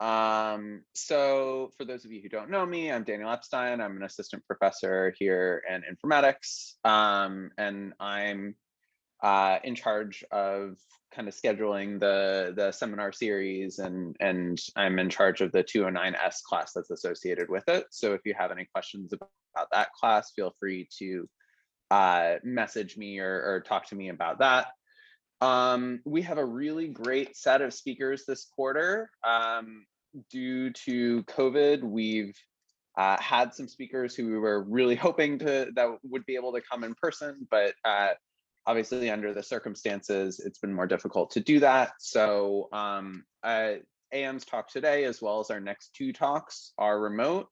Um, so for those of you who don't know me, I'm Daniel Epstein. I'm an assistant professor here in informatics. Um, and I'm uh, in charge of kind of scheduling the, the seminar series and, and I'm in charge of the 209S class that's associated with it. So if you have any questions about that class, feel free to uh, message me or, or talk to me about that. Um, we have a really great set of speakers this quarter. Um, due to COVID, we've uh, had some speakers who we were really hoping to that would be able to come in person, but uh, obviously under the circumstances, it's been more difficult to do that. So um, uh, AM's talk today, as well as our next two talks are remote.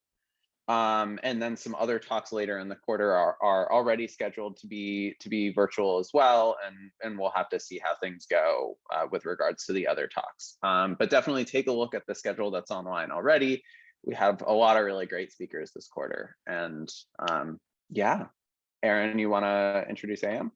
Um, and then some other talks later in the quarter are, are already scheduled to be to be virtual as well, and and we'll have to see how things go uh, with regards to the other talks. Um, but definitely take a look at the schedule that's online already. We have a lot of really great speakers this quarter, and um, yeah, Aaron, you want to introduce AM?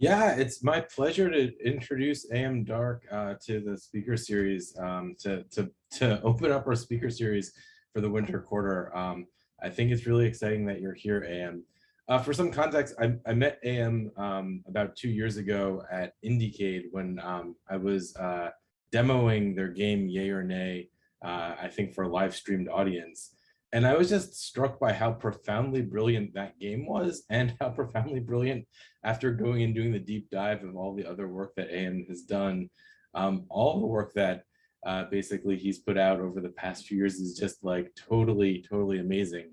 Yeah, it's my pleasure to introduce AM Darke uh, to the speaker series um, to to to open up our speaker series for the winter quarter. Um, I think it's really exciting that you're here, AM. Uh, for some context, I, I met AM um, about two years ago at Indiecade when um, I was uh, demoing their game Yay or Nay, uh, I think for a live streamed audience. And I was just struck by how profoundly brilliant that game was and how profoundly brilliant after going and doing the deep dive of all the other work that AM has done, um, all the work that uh, basically he's put out over the past few years is just like totally, totally amazing.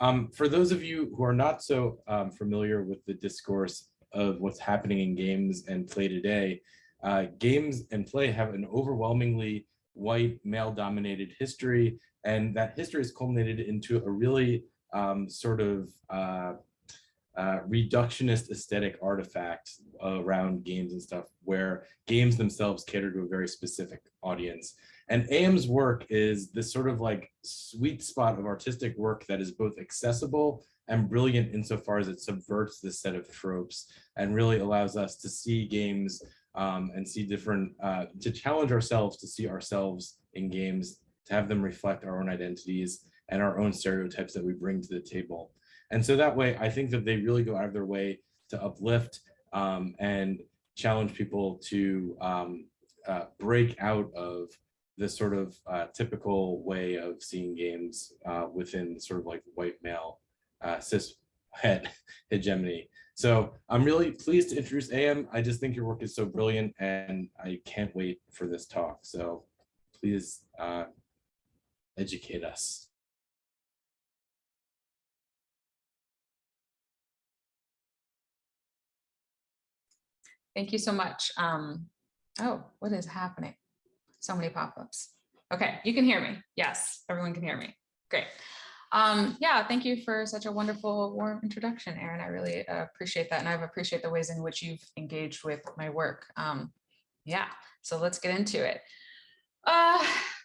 Um, for those of you who are not so um, familiar with the discourse of what's happening in games and play today, uh, games and play have an overwhelmingly white male dominated history and that history is culminated into a really um, sort of uh, uh, reductionist aesthetic artifact around games and stuff where games themselves cater to a very specific audience. And AM's work is this sort of like sweet spot of artistic work that is both accessible and brilliant insofar as it subverts this set of tropes and really allows us to see games um, and see different, uh, to challenge ourselves to see ourselves in games, to have them reflect our own identities and our own stereotypes that we bring to the table. And so that way, I think that they really go out of their way to uplift um, and challenge people to um, uh, break out of this sort of uh, typical way of seeing games uh, within sort of like white male uh, cis het hegemony. So I'm really pleased to introduce AM. I just think your work is so brilliant and I can't wait for this talk. So please uh, educate us. Thank you so much. Um, oh, what is happening? So many pop-ups. Okay, you can hear me. Yes, everyone can hear me. Great. Um, yeah, thank you for such a wonderful, warm introduction, Aaron. I really uh, appreciate that. And I appreciate the ways in which you've engaged with my work. Um, yeah, so let's get into it. Uh,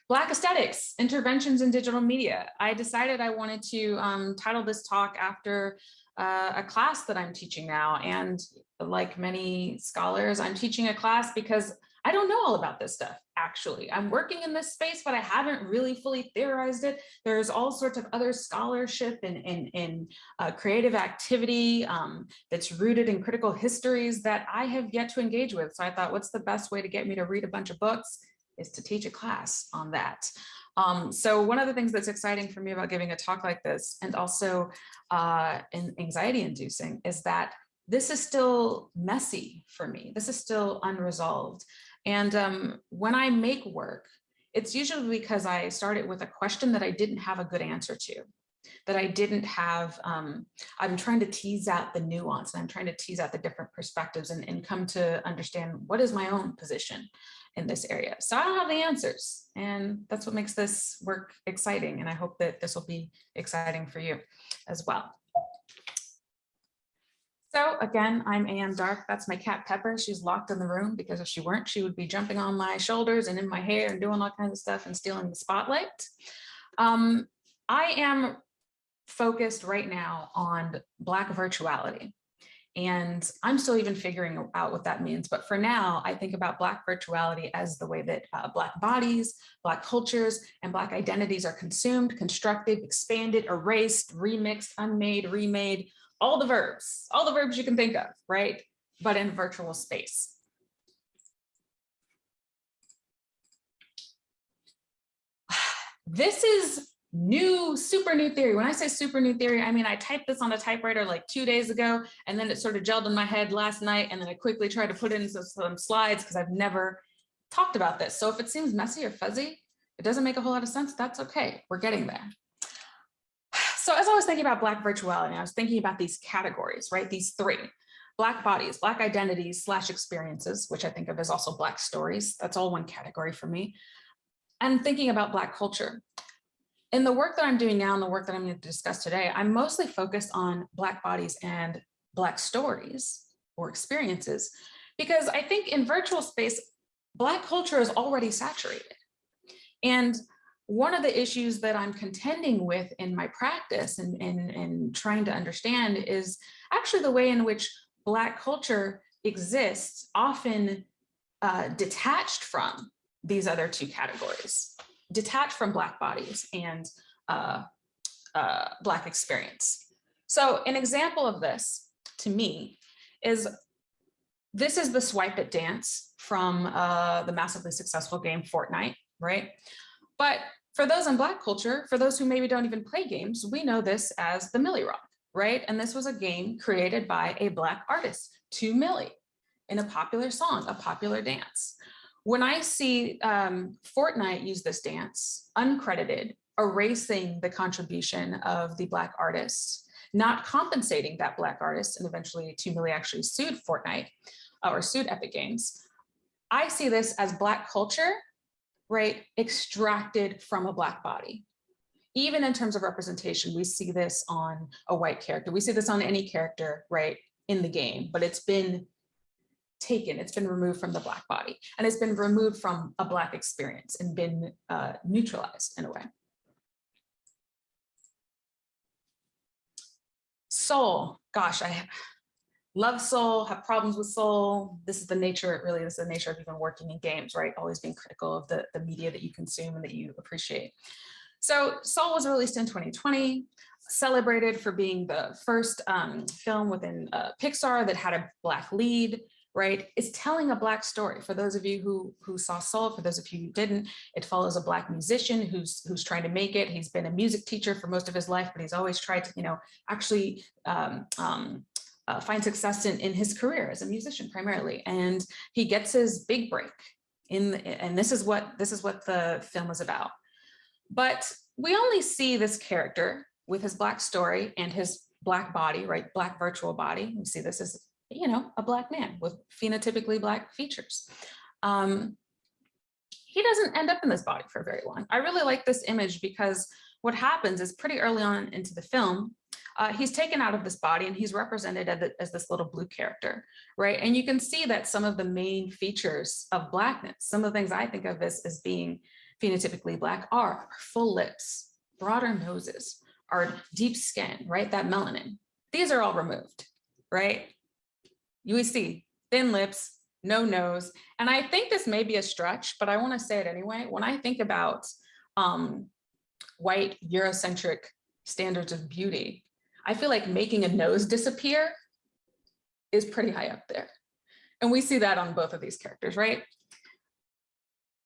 Black aesthetics, interventions in digital media. I decided I wanted to um, title this talk after uh, a class that I'm teaching now. And like many scholars, I'm teaching a class because I don't know all about this stuff, actually. I'm working in this space, but I haven't really fully theorized it. There's all sorts of other scholarship and in, in uh, creative activity um, that's rooted in critical histories that I have yet to engage with. So I thought, what's the best way to get me to read a bunch of books is to teach a class on that. Um, so one of the things that's exciting for me about giving a talk like this and also uh, anxiety inducing is that this is still messy for me. This is still unresolved. And um, when I make work, it's usually because I started with a question that I didn't have a good answer to that I didn't have, um, I'm trying to tease out the nuance and I'm trying to tease out the different perspectives and, and come to understand what is my own position in this area. So I don't have the answers and that's what makes this work exciting. And I hope that this will be exciting for you as well. So again, I'm AM Darke. That's my cat Pepper. She's locked in the room because if she weren't, she would be jumping on my shoulders and in my hair and doing all kinds of stuff and stealing the spotlight. Um, I am focused right now on Black virtuality. And I'm still even figuring out what that means. But for now, I think about Black virtuality as the way that uh, Black bodies, Black cultures, and Black identities are consumed, constructed, expanded, erased, remixed, unmade, remade, all the verbs, all the verbs you can think of, right? But in virtual space. This is new, super new theory. When I say super new theory, I mean, I typed this on a typewriter like two days ago, and then it sort of gelled in my head last night. And then I quickly tried to put in some, some slides because I've never talked about this. So if it seems messy or fuzzy, it doesn't make a whole lot of sense. That's okay. We're getting there. So as I was thinking about Black virtuality, I was thinking about these categories, right? These three. Black bodies, Black identities slash experiences, which I think of as also Black stories. That's all one category for me. And thinking about Black culture in the work that I'm doing now and the work that I'm going to discuss today, I'm mostly focused on Black bodies and Black stories or experiences, because I think in virtual space, Black culture is already saturated. And one of the issues that I'm contending with in my practice and, and, and trying to understand is actually the way in which Black culture exists, often uh, detached from these other two categories detached from Black bodies and uh, uh, Black experience. So an example of this to me is this is the swipe it dance from uh, the massively successful game Fortnite, right? But for those in Black culture, for those who maybe don't even play games, we know this as the Milly Rock, right? And this was a game created by a Black artist, 2Milly, in a popular song, a popular dance. When I see um, Fortnite use this dance, uncredited, erasing the contribution of the Black artists, not compensating that Black artist, and eventually 2Milly actually sued Fortnite uh, or sued Epic Games, I see this as Black culture, right, extracted from a Black body. Even in terms of representation, we see this on a white character. We see this on any character, right, in the game, but it's been taken, it's been removed from the Black body, and it's been removed from a Black experience and been uh, neutralized in a way. Soul, gosh, I love soul, have problems with soul. This is the nature, really, this is the nature of even working in games, right? Always being critical of the, the media that you consume and that you appreciate. So Soul was released in 2020, celebrated for being the first um, film within uh, Pixar that had a Black lead, right? It's telling a Black story. For those of you who, who saw Soul, for those of you who didn't, it follows a Black musician who's, who's trying to make it. He's been a music teacher for most of his life, but he's always tried to, you know, actually um, um, uh, find success in, in his career as a musician primarily. And he gets his big break in, and this is what, this is what the film is about. But we only see this character with his Black story and his Black body, right? Black virtual body. We see this as you know, a black man with phenotypically black features. Um, he doesn't end up in this body for very long. I really like this image because what happens is pretty early on into the film, uh, he's taken out of this body and he's represented as, as, this little blue character, right? And you can see that some of the main features of blackness, some of the things I think of as, as being phenotypically black are full lips, broader noses, our deep skin, right? That melanin. These are all removed, right? You see thin lips, no nose. And I think this may be a stretch, but I want to say it anyway. When I think about um, white Eurocentric standards of beauty, I feel like making a nose disappear is pretty high up there. And we see that on both of these characters, right?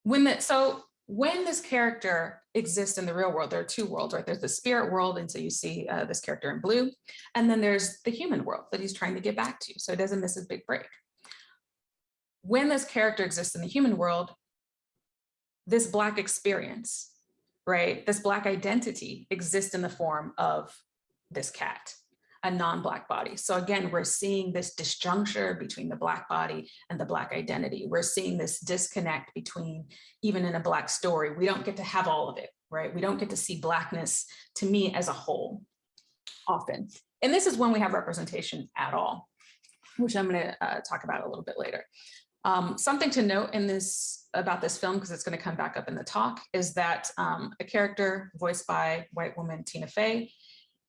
When the, so when this character exists in the real world, there are two worlds, right? There's the spirit world, and so you see uh, this character in blue, and then there's the human world that he's trying to get back to, so he doesn't miss his big break. When this character exists in the human world, this Black experience, right? This Black identity exists in the form of this cat a non-Black body. So again, we're seeing this disjuncture between the Black body and the Black identity. We're seeing this disconnect between, even in a Black story, we don't get to have all of it, right? We don't get to see Blackness, to me, as a whole, often. And this is when we have representation at all, which I'm gonna uh, talk about a little bit later. Um, something to note in this about this film, because it's going to come back up in the talk, is that um, a character voiced by white woman Tina Fey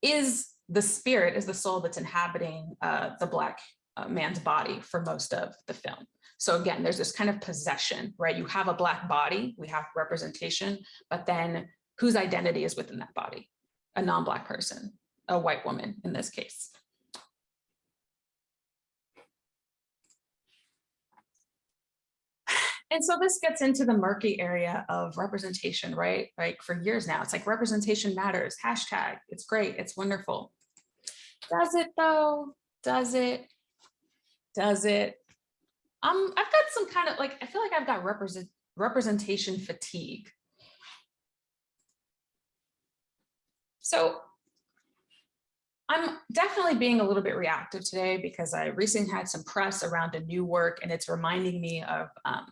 is the spirit is the soul that's inhabiting uh, the black uh, man's body for most of the film. So again, there's this kind of possession, right? You have a black body, we have representation, but then whose identity is within that body? A non-black person, a white woman in this case. And so this gets into the murky area of representation, right? Like for years now, it's like representation matters, hashtag, it's great, it's wonderful. Does it though? Does it? Does it? Um, I've got some kind of like, I feel like I've got represent representation fatigue. So I'm definitely being a little bit reactive today because I recently had some press around a new work and it's reminding me of um,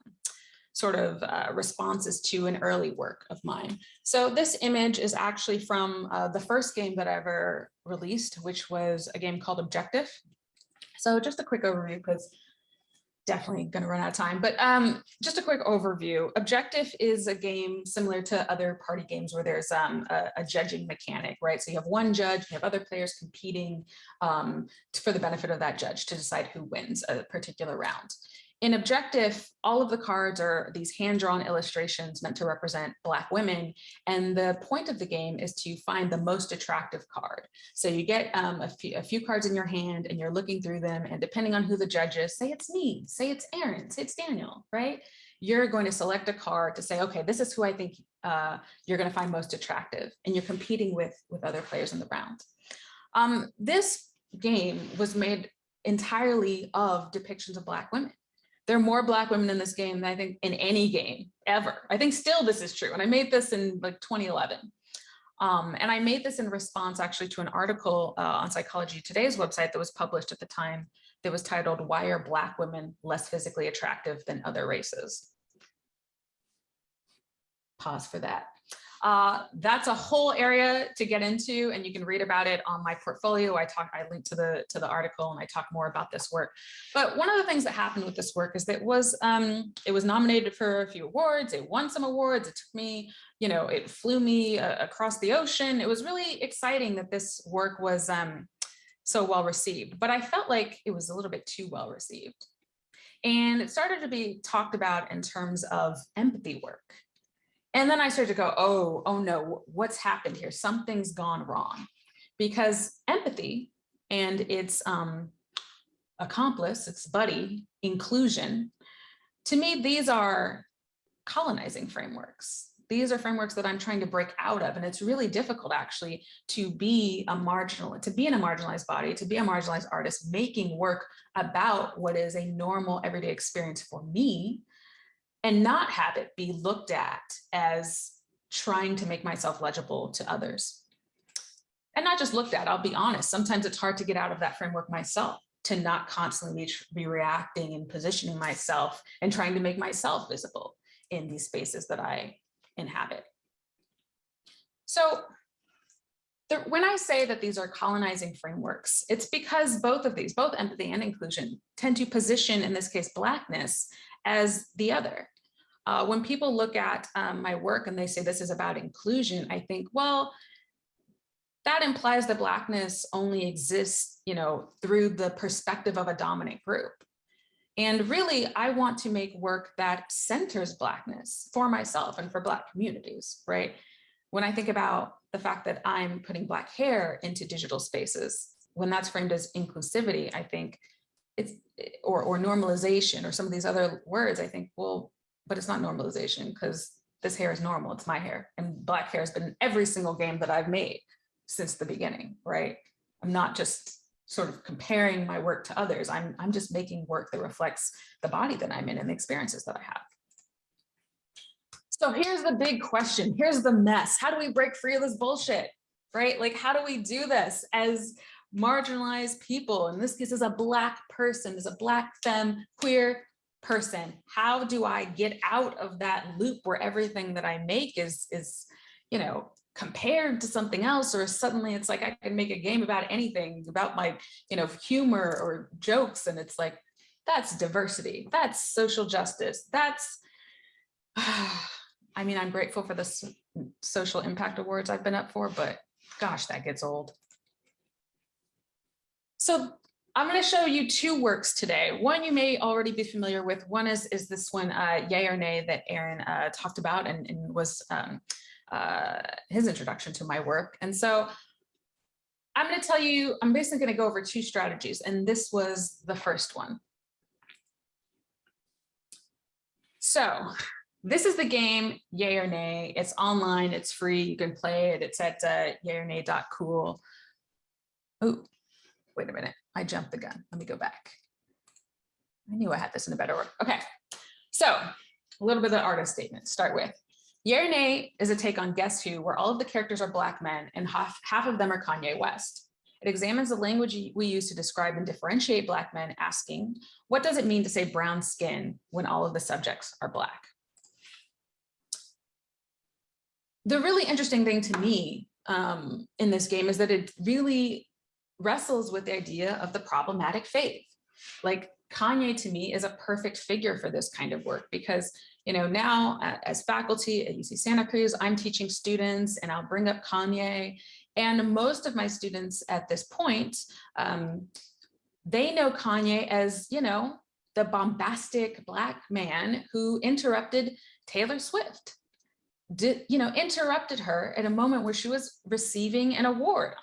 sort of uh, responses to an early work of mine. So this image is actually from uh, the first game that I ever released, which was a game called Objective. So just a quick overview because definitely going to run out of time, but um, just a quick overview. Objective is a game similar to other party games where there's um, a, a, judging mechanic, right? So you have one judge, you have other players competing um, for the benefit of that judge to decide who wins a particular round. In Objective, all of the cards are these hand-drawn illustrations meant to represent Black women. And the point of the game is to find the most attractive card. So you get um, a, few, a few cards in your hand and you're looking through them. And depending on who the judge is, say it's me, say it's Aaron, say it's Daniel, right? You're going to select a card to say, okay, this is who I think uh, you're going to find most attractive. And you're competing with, with other players in the round. Um, this game was made entirely of depictions of Black women there are more black women in this game than I think in any game ever. I think still this is true. And I made this in like 2011. Um, and I made this in response actually to an article uh, on Psychology Today's website that was published at the time that was titled, Why are Black Women Less Physically Attractive Than Other Races? Pause for that. Uh, that's a whole area to get into and you can read about it on my portfolio. I talk, I link to the to the article and I talk more about this work. But one of the things that happened with this work is that it was um, it was nominated for a few awards. It won some awards. It took me, you know, it flew me uh, across the ocean. It was really exciting that this work was um, so well received, but I felt like it was a little bit too well received. And it started to be talked about in terms of empathy work. And then I started to go, oh, oh no, what's happened here? Something's gone wrong. Because empathy and its um, accomplice, its buddy, inclusion, to me, these are colonizing frameworks. These are frameworks that I'm trying to break out of. And it's really difficult actually to be a marginal, to be in a marginalized body, to be a marginalized artist, making work about what is a normal everyday experience for me and not have it be looked at as trying to make myself legible to others. And not just looked at, I'll be honest, sometimes it's hard to get out of that framework myself, to not constantly be, reacting and positioning myself and trying to make myself visible in these spaces that I inhabit. So the, when I say that these are colonizing frameworks, it's because both of these, both empathy and inclusion, tend to position, in this case, Blackness as the other. Uh, when people look at um, my work and they say this is about inclusion, I think, well, that implies that Blackness only exists, you know, through the perspective of a dominant group. And really, I want to make work that centers Blackness for myself and for Black communities, right? When I think about the fact that I'm putting Black hair into digital spaces, when that's framed as inclusivity, I think it's, or, or normalization or some of these other words, I think, well, but it's not normalization because this hair is normal, it's my hair. And black hair has been every single game that I've made since the beginning, right? I'm not just sort of comparing my work to others. I'm, I'm just making work that reflects the body that I'm in and the experiences that I have. So here's the big question. Here's the mess. How do we break free of this bullshit, right? Like, how do we do this as marginalized people? In this case, as a black person, as a black femme, queer, person how do i get out of that loop where everything that i make is is you know compared to something else or suddenly it's like i can make a game about anything about my you know humor or jokes and it's like that's diversity that's social justice that's i mean i'm grateful for the social impact awards i've been up for but gosh that gets old So I'm going to show you two works today. One you may already be familiar with. One is, is this one, uh, Yay or Nay, that Aaron uh, talked about and, and was um, uh, his introduction to my work. And so I'm going to tell you, I'm basically going to go over two strategies, and this was the first one. So this is the game, Yay or Nay. It's online, it's free, you can play it. It's at uh, yayornay.cool. Oh, wait a minute, I jumped the gun. Let me go back. I knew I had this in a better order. Okay, so a little bit of the artist statement start with. Yay is a take on Guess Who, where all of the characters are Black men and half, half of them are Kanye West. It examines the language we use to describe and differentiate Black men, asking, what does it mean to say brown skin when all of the subjects are Black? The really interesting thing to me um, in this game is that it really wrestles with the idea of the problematic faith. Like Kanye to me is a perfect figure for this kind of work because you know, now as faculty at UC Santa Cruz, I'm teaching students and I'll bring up Kanye. And most of my students at this point, um, they know Kanye as, you know, the bombastic black man who interrupted Taylor Swift, did, you know, interrupted her at a moment where she was receiving an award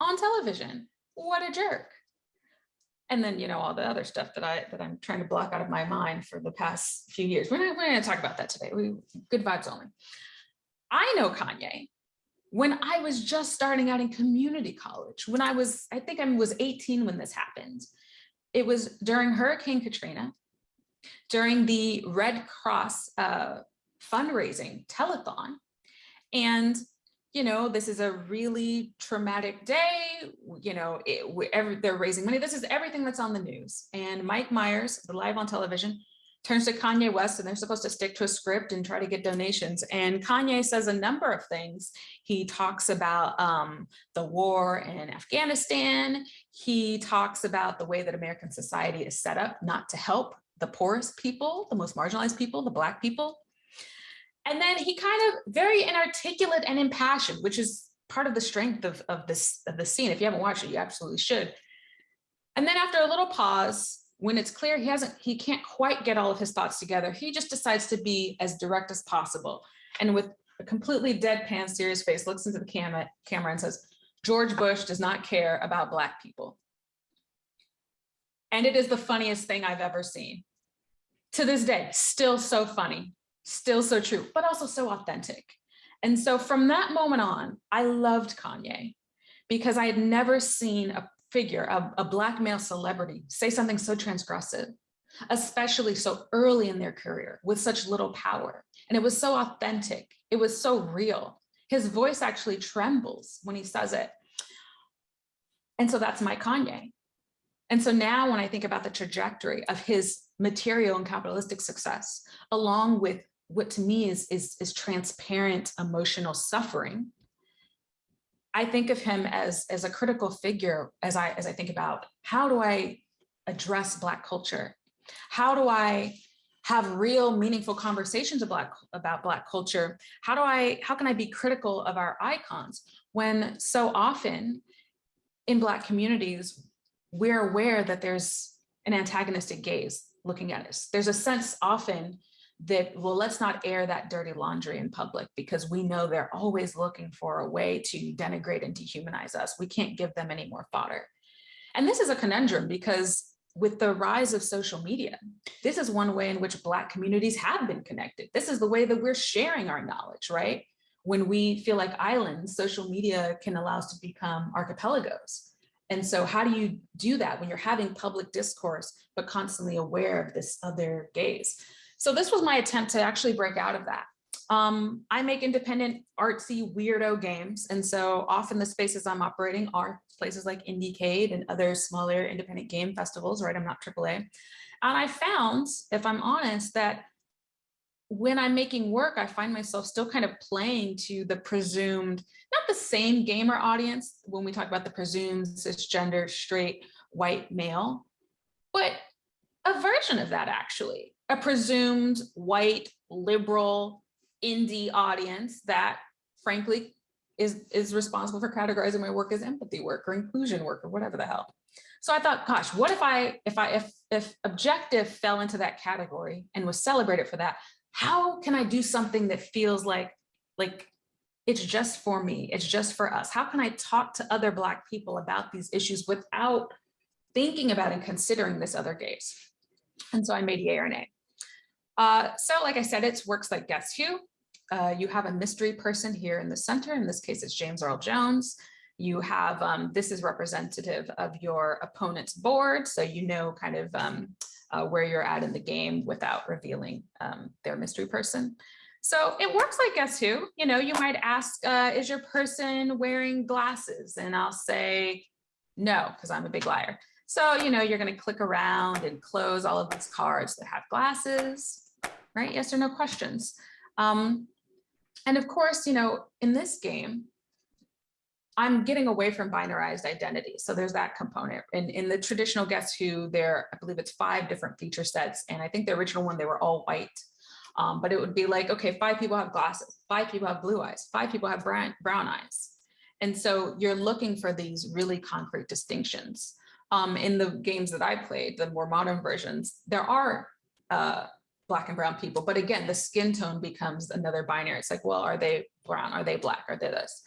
on television. What a jerk and then you know all the other stuff that I that I'm trying to block out of my mind for the past few years. We're not, we're going to talk about that today. We good vibes only. I know Kanye when I was just starting out in community college. When I was, I think I was 18 when this happened. It was during Hurricane Katrina, during the Red Cross uh, fundraising telethon, and you know, this is a really traumatic day, you know, it, every, they're raising money. This is everything that's on the news. And Mike Myers, the live on television, turns to Kanye West and they're supposed to stick to a script and try to get donations. And Kanye says a number of things. He talks about um, the war in Afghanistan. He talks about the way that American society is set up not to help the poorest people, the most marginalized people, the black people. And then he kind of very inarticulate and impassioned, which is part of the strength of, of this of the scene. If you haven't watched it, you absolutely should. And then after a little pause, when it's clear he hasn't, he can't quite get all of his thoughts together, he just decides to be as direct as possible. And with a completely deadpan serious face, looks into the camera, camera and says, George Bush does not care about Black people. And it is the funniest thing I've ever seen. To this day, still so funny still so true, but also so authentic. And so from that moment on, I loved Kanye because I had never seen a figure, a, a black male celebrity say something so transgressive, especially so early in their career with such little power. And it was so authentic. It was so real. His voice actually trembles when he says it. And so that's my Kanye. And so now when I think about the trajectory of his material and capitalistic success, along with what to me is, is, is transparent emotional suffering, I think of him as, as a critical figure as I, as I think about how do I address Black culture? How do I have real meaningful conversations about, about Black culture? How do I, how can I be critical of our icons when so often in Black communities, we're aware that there's an antagonistic gaze looking at us. There's a sense often that, well, let's not air that dirty laundry in public because we know they're always looking for a way to denigrate and dehumanize us. We can't give them any more fodder. And this is a conundrum because with the rise of social media, this is one way in which Black communities have been connected. This is the way that we're sharing our knowledge, right? When we feel like islands, social media can allow us to become archipelagos. And so how do you do that when you're having public discourse, but constantly aware of this other gaze? So this was my attempt to actually break out of that. Um, I make independent artsy weirdo games. And so often the spaces I'm operating are places like Indiecade and other smaller independent game festivals, right? I'm not AAA. And I found, if I'm honest, that when I'm making work, I find myself still kind of playing to the presumed, not the same gamer audience when we talk about the presumed cisgender, straight, white male, but a version of that actually a presumed white liberal indie audience that frankly is is responsible for categorizing my work as empathy work or inclusion work or whatever the hell So I thought, gosh, what if I, if I, if, if objective fell into that category and was celebrated for that, how can I do something that feels like, like it's just for me, it's just for us? How can I talk to other Black people about these issues without thinking about and considering this other gaze? And so I made Yay or Nay. Uh, so like I said, it's works like Guess Who. Uh, you have a mystery person here in the center. In this case, it's James Earl Jones. You have, um, this is representative of your opponent's board. So you know kind of um, uh, where you're at in the game without revealing um, their mystery person. So it works like Guess Who, you know, you might ask, uh, is your person wearing glasses? And I'll say, no, because I'm a big liar. So, you know, you're going to click around and close all of these cards that have glasses, right? Yes or no questions. Um, and of course, you know, in this game, I'm getting away from binarized identity. So there's that component. And in the traditional Guess Who, there, I believe it's five different feature sets. And I think the original one, they were all white. Um, but it would be like, okay, five people have glasses, five people have blue eyes, five people have brown, brown eyes. And so you're looking for these really concrete distinctions. Um, in the games that I played, the more modern versions, there are uh, black and brown people. But again, the skin tone becomes another binary. It's like, well, are they brown? Are they black? Are they this?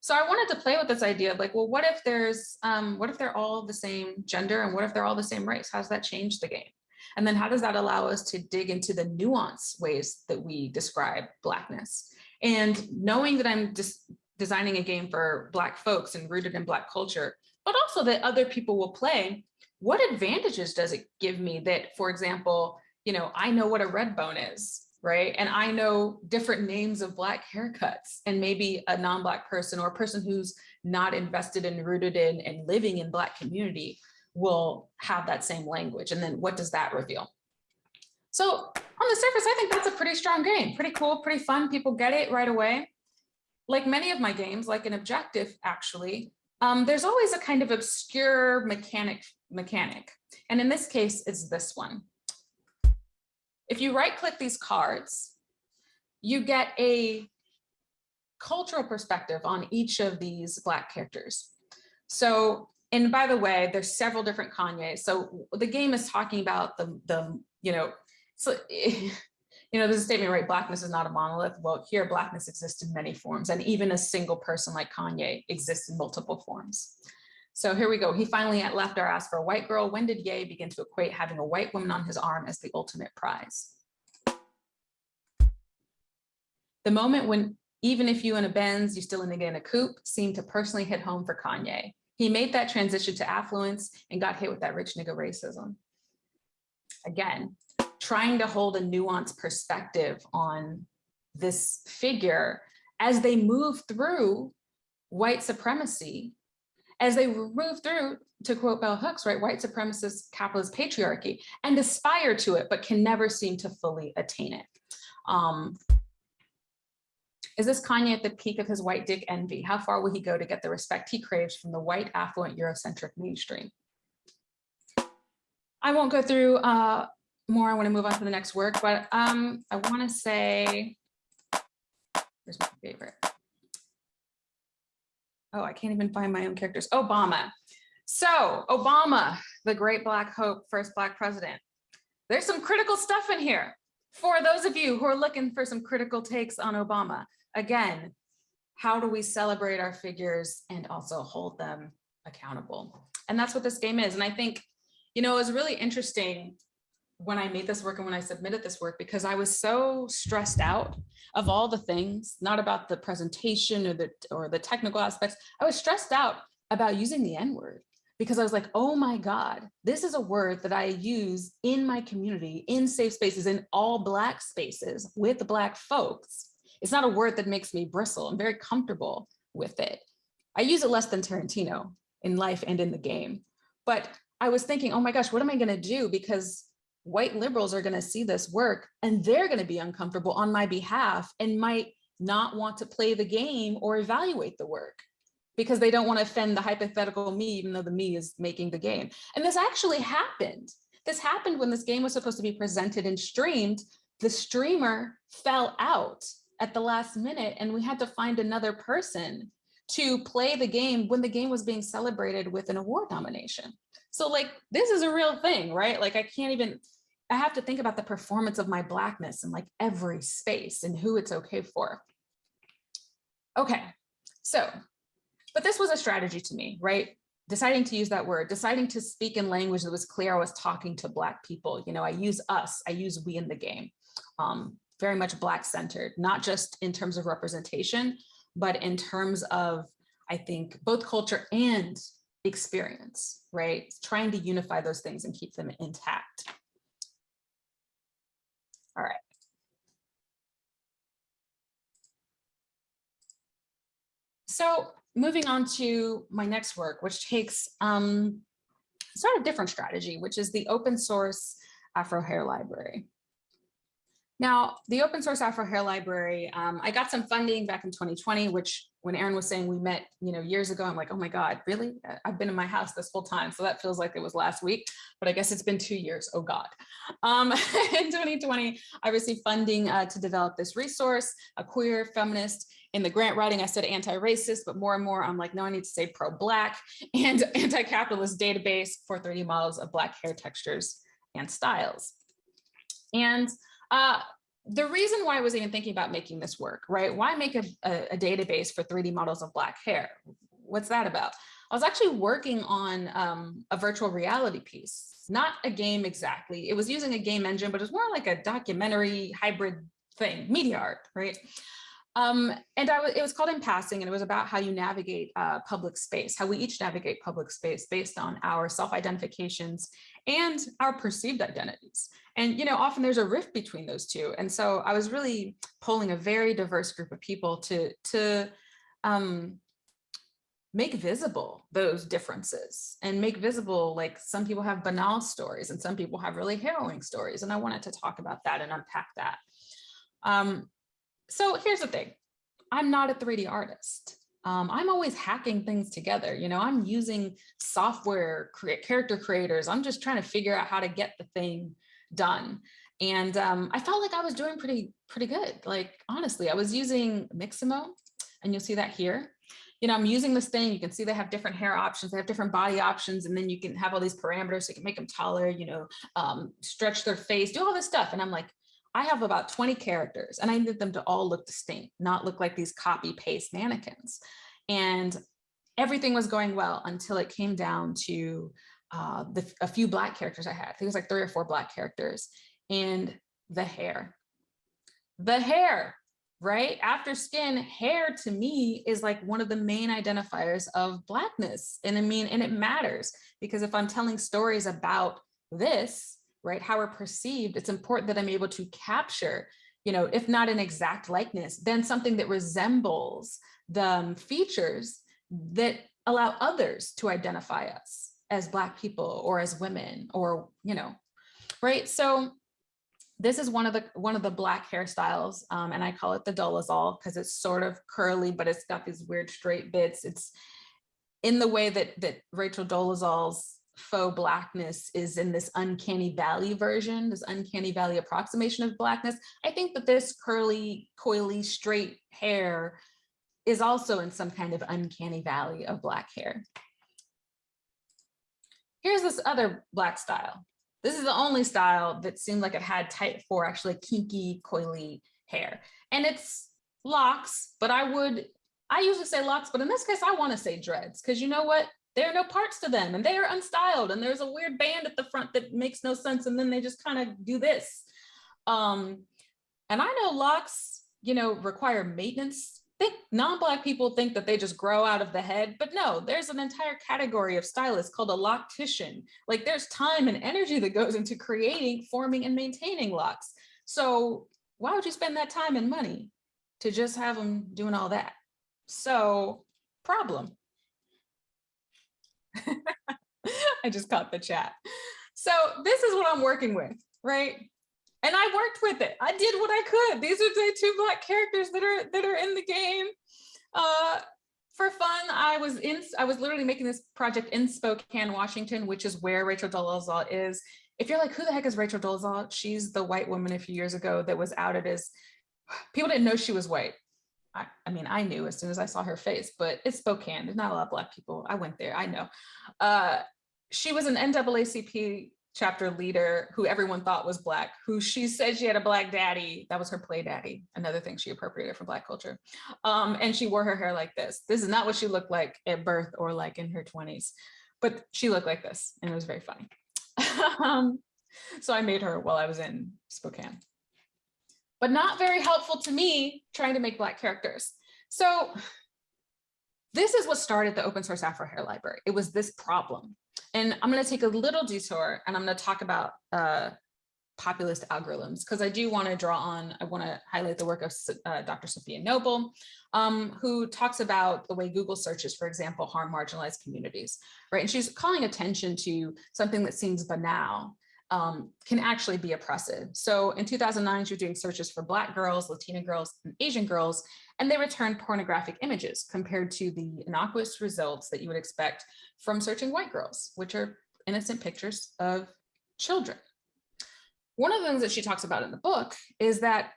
So I wanted to play with this idea of like, well, what if there's, um, what if they're all the same gender and what if they're all the same race? How does that change the game? And then how does that allow us to dig into the nuance ways that we describe blackness? And knowing that I'm just designing a game for black folks and rooted in black culture, but also that other people will play, what advantages does it give me that, for example, you know, I know what a red bone is, right? And I know different names of black haircuts and maybe a non-black person or a person who's not invested and rooted in and living in black community will have that same language. And then what does that reveal? So on the surface, I think that's a pretty strong game, pretty cool, pretty fun. People get it right away. Like many of my games, like an objective actually, um, there's always a kind of obscure mechanic mechanic. And in this case, it's this one. If you right click these cards, you get a cultural perspective on each of these black characters. So and by the way, there's several different Kanye. So the game is talking about the, the you know, so, you know, there's a statement, right? Blackness is not a monolith. Well, here, blackness exists in many forms, and even a single person like Kanye exists in multiple forms. So here we go. He finally at left our ass for a white girl. When did Ye begin to equate having a white woman on his arm as the ultimate prize? The moment when even if you in a Benz, you still in a coupe, seemed to personally hit home for Kanye. He made that transition to affluence and got hit with that rich nigga racism. Again, trying to hold a nuanced perspective on this figure as they move through white supremacy, as they move through, to quote Bell Hooks, right, white supremacist capitalist patriarchy, and aspire to it, but can never seem to fully attain it. Um, is this Kanye at the peak of his white dick envy? How far will he go to get the respect he craves from the white, affluent, Eurocentric mainstream? I won't go through uh, more. I want to move on to the next work, but um, I want to say, here's my favorite. Oh, I can't even find my own characters. Obama. So Obama, the great black hope, first black president. There's some critical stuff in here for those of you who are looking for some critical takes on Obama again, how do we celebrate our figures and also hold them accountable? And that's what this game is. And I think, you know, it was really interesting when I made this work and when I submitted this work, because I was so stressed out of all the things, not about the presentation or the, or the technical aspects. I was stressed out about using the N word because I was like, oh my God, this is a word that I use in my community, in safe spaces, in all Black spaces with Black folks. It's not a word that makes me bristle. I'm very comfortable with it. I use it less than Tarantino in life and in the game. But I was thinking, oh my gosh, what am I gonna do? Because white liberals are gonna see this work and they're gonna be uncomfortable on my behalf and might not want to play the game or evaluate the work because they don't want to offend the hypothetical me, even though the me is making the game. And this actually happened. This happened when this game was supposed to be presented and streamed. The streamer fell out at the last minute and we had to find another person to play the game when the game was being celebrated with an award nomination. So like, this is a real thing, right? Like I can't even, I have to think about the performance of my blackness in like every space and who it's okay for. Okay, so, but this was a strategy to me, right? Deciding to use that word, deciding to speak in language that was clear I was talking to Black people. You know, I use us, I use we in the game. Um, very much Black centered, not just in terms of representation, but in terms of, I think, both culture and experience, right? Trying to unify those things and keep them intact. All right. So moving on to my next work, which takes um, sort of different strategy, which is the open source Afro Hair Library. Now, the open source Afro Hair Library, um, I got some funding back in 2020, which when Aaron was saying we met, you know, years ago, I'm like, oh my God, really? I've been in my house this whole time. So that feels like it was last week, but I guess it's been two years. Oh God. Um, in 2020, I received funding uh, to develop this resource, a queer feminist. In the grant writing, I said anti-racist, but more and more, I'm like, no, I need to say pro-black and anti-capitalist database for 3D models of black hair textures and styles. And uh, the reason why I was even thinking about making this work, right? Why make a, a, a, database for 3D models of black hair? What's that about? I was actually working on um, a virtual reality piece, not a game exactly. It was using a game engine, but it was more like a documentary hybrid thing, media art, right? Um, and I it was called In Passing, and it was about how you navigate uh, public space, how we each navigate public space based on our self-identifications and our perceived identities. And, you know, often there's a rift between those two. And so I was really polling a very diverse group of people to, to um, make visible those differences and make visible, like some people have banal stories and some people have really harrowing stories. And I wanted to talk about that and unpack that. Um, so here's the thing, I'm not a 3D artist. Um, I'm always hacking things together. You know, I'm using software, character creators. I'm just trying to figure out how to get the thing done. And um, I felt like I was doing pretty, pretty good. Like, honestly, I was using Mixamo and you'll see that here. You know, I'm using this thing, you can see they have different hair options, they have different body options, and then you can have all these parameters so you can make them taller, you know, um, stretch their face, do all this stuff. And I'm like, I have about 20 characters and I need them to all look distinct, not look like these copy paste mannequins. And everything was going well until it came down to uh, the, a few black characters I had. I think it was like three or four black characters and the hair. The hair, right? After skin, hair to me is like one of the main identifiers of blackness. And I mean, and it matters because if I'm telling stories about this, right? How we're perceived, it's important that I'm able to capture, you know, if not an exact likeness, then something that resembles the features that allow others to identify us as Black people or as women or, you know, right? So this is one of the one of the black hairstyles um, and I call it the Dolezal because it's sort of curly, but it's got these weird straight bits. It's in the way that that Rachel Dolezal's faux blackness is in this uncanny valley version, this uncanny valley approximation of blackness. I think that this curly, coily, straight hair is also in some kind of uncanny valley of black hair. Here's this other black style. This is the only style that seemed like it had type four, actually kinky, coily hair. And it's locks, but I would, I usually say locks, but in this case, I wanna say dreads, because you know what? There are no parts to them and they are unstyled and there's a weird band at the front that makes no sense and then they just kind of do this. Um and i know locks you know require maintenance. Think non-black people think that they just grow out of the head but no there's an entire category of stylists called a loctician. Like there's time and energy that goes into creating forming and maintaining locks. So why would you spend that time and money to just have them doing all that? So problem I just caught the chat. So this is what I'm working with, right? And I worked with it. I did what I could. These are the two black characters that are that are in the game. Uh, for fun, I was in. I was literally making this project in Spokane, Washington, which is where Rachel Dolezal is. If you're like, who the heck is Rachel Dolezal? She's the white woman a few years ago that was outed as people didn't know she was white I, I mean, I knew as soon as I saw her face, but it's Spokane. There's not a lot of black people. I went there. I know. Uh, she was an NAACP chapter leader who everyone thought was black, who she said she had a black daddy. That was her play daddy. Another thing she appropriated from black culture. Um, and she wore her hair like this. This is not what she looked like at birth or like in her 20s, but she looked like this and it was very funny. um, so I made her while I was in Spokane but not very helpful to me trying to make black characters. So this is what started the open source Afro hair library. It was this problem. And I'm gonna take a little detour and I'm gonna talk about uh, populist algorithms because I do wanna draw on, I wanna highlight the work of uh, Dr. Safiya Noble, um, who talks about the way Google searches, for example, harm marginalized communities, right? And she's calling attention to something that seems banal, um, can actually be oppressive. So in 2009, she was doing searches for Black girls, Latina girls, and Asian girls, and they returned pornographic images compared to the innocuous results that you would expect from searching white girls, which are innocent pictures of children. One of the things that she talks about in the book is that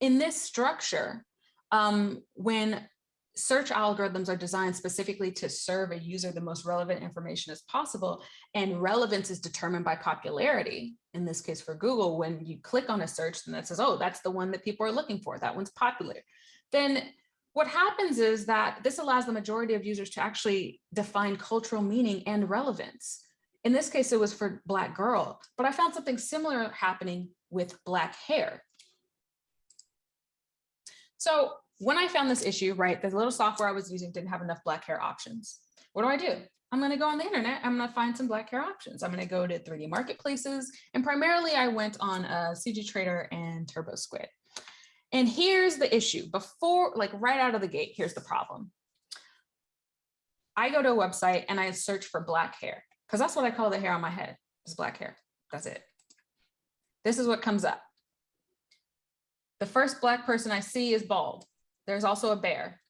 in this structure, um, when search algorithms are designed specifically to serve a user the most relevant information as possible. And relevance is determined by popularity. In this case for Google, when you click on a search, then that says, oh, that's the one that people are looking for. That one's popular. Then what happens is that this allows the majority of users to actually define cultural meaning and relevance. In this case, it was for Black girl, but I found something similar happening with Black hair. So when I found this issue, right, the little software I was using didn't have enough black hair options. What do I do? I'm going to go on the internet. I'm going to find some black hair options. I'm going to go to 3D marketplaces. And primarily I went on a CG Trader and TurboSquid. And here's the issue before, like right out of the gate, here's the problem. I go to a website and I search for black hair because that's what I call the hair on my head is black hair. That's it. This is what comes up. The first black person I see is bald. There's also a bear.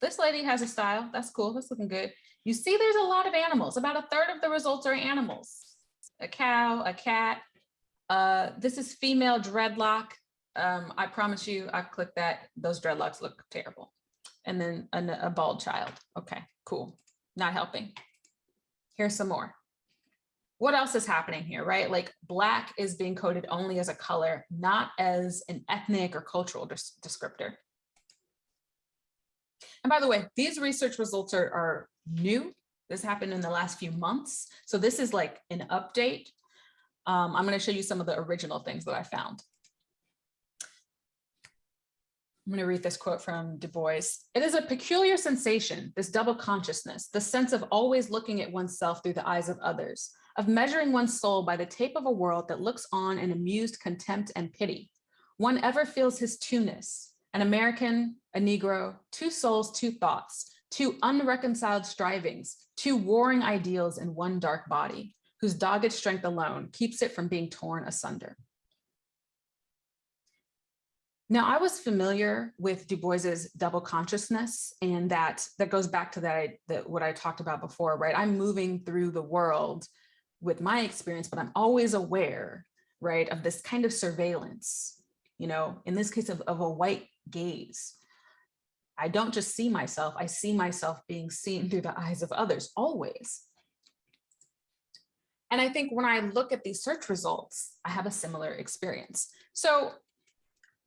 This lady has a style. That's cool. That's looking good. You see, there's a lot of animals. About a third of the results are animals. A cow, a cat. Uh, this is female dreadlock. Um, I promise you, I've clicked that. Those dreadlocks look terrible. And then a bald child. Okay, cool. Not helping. Here's some more. What else is happening here, right? Like black is being coded only as a color, not as an ethnic or cultural descriptor. And by the way, these research results are, are new. This happened in the last few months. So this is like an update. Um, I'm going to show you some of the original things that I found. I'm going to read this quote from Du Bois. It is a peculiar sensation, this double consciousness, the sense of always looking at oneself through the eyes of others, of measuring one's soul by the tape of a world that looks on in amused contempt and pity. One ever feels his two-ness, an American, a Negro, two souls, two thoughts, two unreconciled strivings, two warring ideals in one dark body, whose dogged strength alone keeps it from being torn asunder. Now, I was familiar with Du Bois's double consciousness, and that that goes back to that, that what I talked about before, right? I'm moving through the world with my experience, but I'm always aware, right, of this kind of surveillance, you know, in this case of, of a white gaze. I don't just see myself, I see myself being seen through the eyes of others always. And I think when I look at these search results, I have a similar experience. So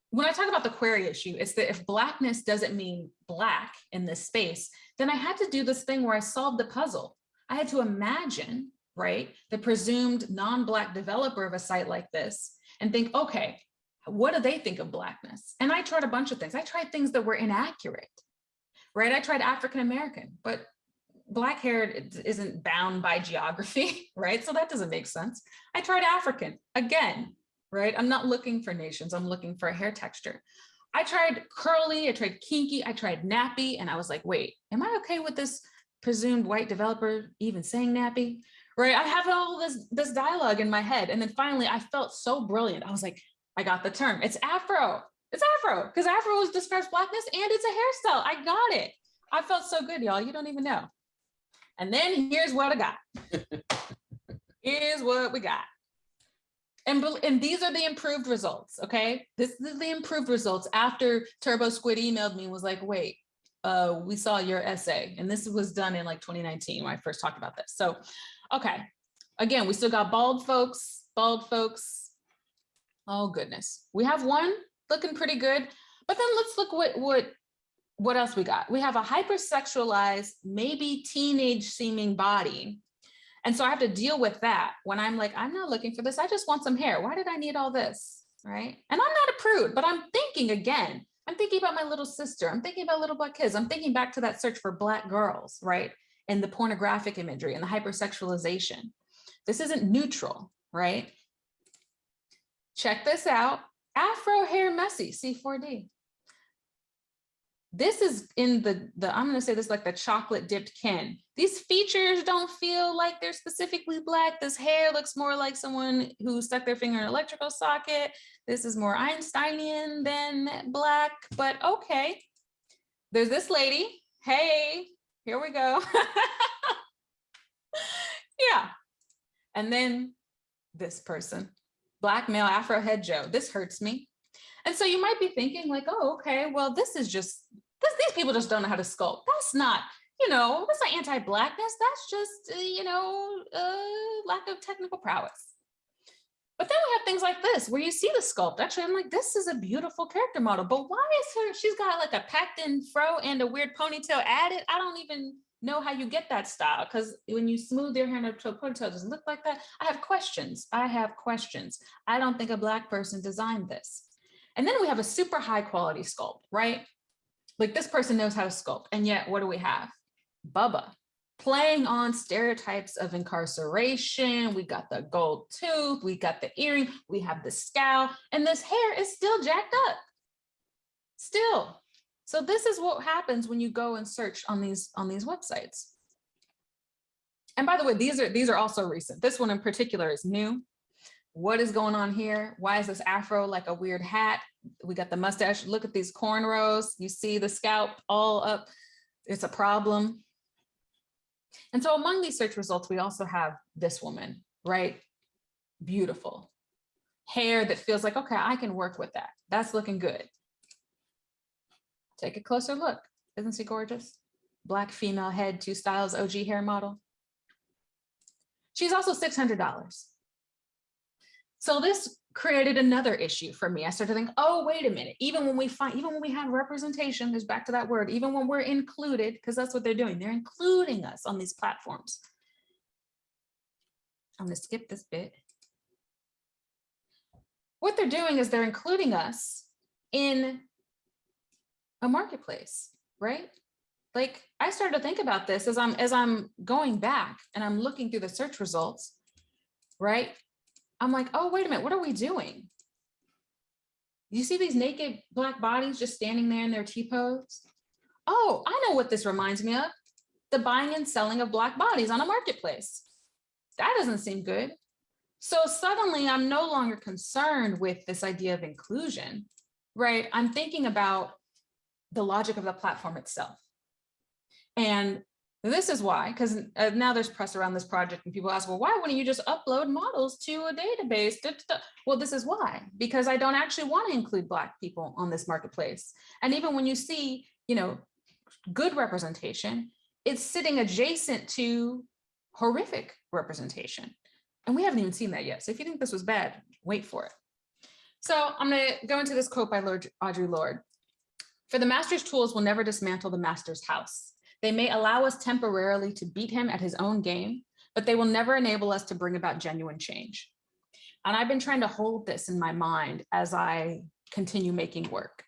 when I talk about the query issue, it's that if blackness doesn't mean black in this space, then I had to do this thing where I solved the puzzle. I had to imagine, right, the presumed non-black developer of a site like this and think, okay, what do they think of blackness? And I tried a bunch of things. I tried things that were inaccurate, right? I tried African American, but black hair isn't bound by geography, right? So that doesn't make sense. I tried African again, right? I'm not looking for nations. I'm looking for a hair texture. I tried curly, I tried kinky, I tried nappy, and I was like, wait, am I okay with this presumed white developer even saying nappy? Right? I have all this, this dialogue in my head. And then finally I felt so brilliant. I was like, I got the term. It's Afro. It's Afro because Afro is describes blackness and it's a hairstyle. I got it. I felt so good, y'all. You don't even know. And then here's what I got. here's what we got. And, and these are the improved results, okay? This is the improved results after TurboSquid emailed me and was like, wait, uh, we saw your essay. And this was done in like 2019 when I first talked about this. So, okay. Again, we still got bald folks, bald folks. Oh goodness. We have one looking pretty good, but then let's look what, what, what else we got. We have a hypersexualized, maybe teenage seeming body and so I have to deal with that when I'm like, I'm not looking for this. I just want some hair. Why did I need all this? Right. And I'm not a prude, but I'm thinking again, I'm thinking about my little sister. I'm thinking about little black kids. I'm thinking back to that search for black girls, right? And the pornographic imagery and the hypersexualization. This isn't neutral, right? Check this out. Afro hair messy, C4D. This is in the, the I'm gonna say this like the chocolate dipped Ken. These features don't feel like they're specifically black. This hair looks more like someone who stuck their finger in an electrical socket. This is more Einsteinian than black, but okay. There's this lady. Hey, here we go. yeah. And then this person, black male Afro head Joe. This hurts me. And so you might be thinking like, oh, okay, well, this is just this, these people just don't know how to sculpt. That's not, you know, that's not anti-blackness. That's just, uh, you know, uh, lack of technical prowess. But then we have things like this, where you see the sculpt. Actually, I'm like, this is a beautiful character model, but why is her, she's got like a packed in fro and a weird ponytail added. I don't even know how you get that style because when you smooth your hair into a ponytail, it doesn't look like that. I have questions. I have questions. I don't think a black person designed this. And then we have a super high quality sculpt, right? Like this person knows how to sculpt. And yet what do we have? Bubba playing on stereotypes of incarceration. We got the gold tooth, we got the earring, we have the scowl, and this hair is still jacked up. Still. So this is what happens when you go and search on these on these websites. And by the way, these are these are also recent. This one in particular is new. What is going on here? Why is this afro like a weird hat? We got the mustache. Look at these cornrows. You see the scalp all up. It's a problem. And so among these search results, we also have this woman, right? Beautiful. Hair that feels like, okay, I can work with that. That's looking good. Take a closer look. Isn't she gorgeous? Black female head, two styles, OG hair model. She's also $600. So this created another issue for me. I started to think, oh, wait a minute. Even when we find, even when we have representation, there's back to that word, even when we're included, because that's what they're doing. They're including us on these platforms. I'm gonna skip this bit. What they're doing is they're including us in a marketplace, right? Like I started to think about this as I'm as I'm going back and I'm looking through the search results, right? I'm like, oh, wait a minute, what are we doing? You see these naked black bodies just standing there in their T-pose? Oh, I know what this reminds me of. The buying and selling of black bodies on a marketplace. That doesn't seem good. So suddenly I'm no longer concerned with this idea of inclusion, right? I'm thinking about the logic of the platform itself. And this is why, because uh, now there's press around this project and people ask, well, why wouldn't you just upload models to a database? Da, da, da. Well, this is why, because I don't actually want to include Black people on this marketplace. And even when you see, you know, good representation, it's sitting adjacent to horrific representation. And we haven't even seen that yet. So if you think this was bad, wait for it. So I'm going to go into this quote by Lord, Audre Lorde. For the master's tools will never dismantle the master's house. They may allow us temporarily to beat him at his own game, but they will never enable us to bring about genuine change. And I've been trying to hold this in my mind as I continue making work.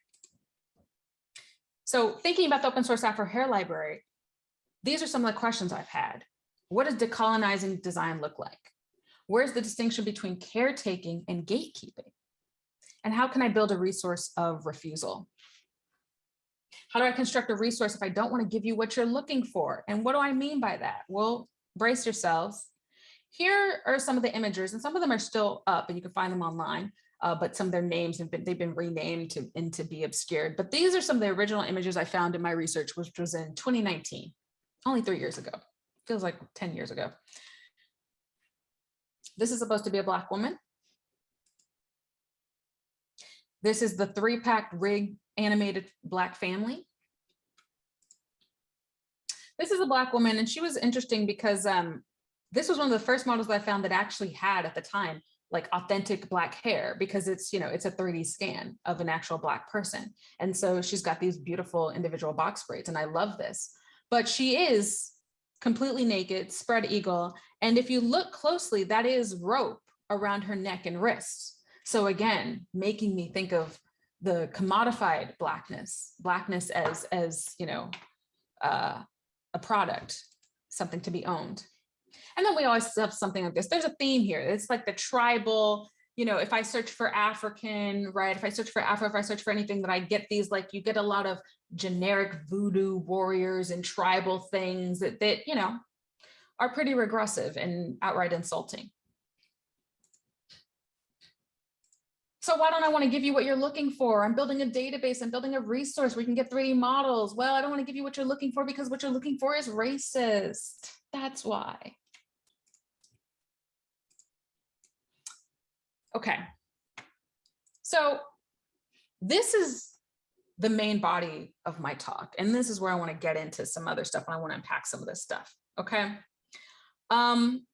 So thinking about the open source Afro Hair Library, these are some of the questions I've had. What does decolonizing design look like? Where's the distinction between caretaking and gatekeeping? And how can I build a resource of refusal? How do I construct a resource if I don't want to give you what you're looking for? And what do I mean by that? Well, brace yourselves. Here are some of the images, and some of them are still up and you can find them online, uh, but some of their names have been, they've been renamed to, and to be obscured. But these are some of the original images I found in my research, which was in 2019, only three years ago. Feels like 10 years ago. This is supposed to be a Black woman. This is the three pack rig animated black family. This is a black woman and she was interesting because um, this was one of the first models that I found that actually had at the time like authentic black hair because it's, you know, it's a 3D scan of an actual black person. And so she's got these beautiful individual box braids and I love this. But she is completely naked, spread eagle. And if you look closely, that is rope around her neck and wrists. So again, making me think of the commodified blackness, blackness as, as you know, uh, a product, something to be owned. And then we always have something like this. There's a theme here. It's like the tribal, you know, if I search for African, right? If I search for Afro, if I search for anything that I get these, like you get a lot of generic voodoo warriors and tribal things that, that you know, are pretty regressive and outright insulting. So why don't I want to give you what you're looking for? I'm building a database, I'm building a resource where you can get 3D models. Well, I don't want to give you what you're looking for because what you're looking for is racist. That's why. Okay. So this is the main body of my talk. And this is where I want to get into some other stuff and I want to unpack some of this stuff. Okay. Um,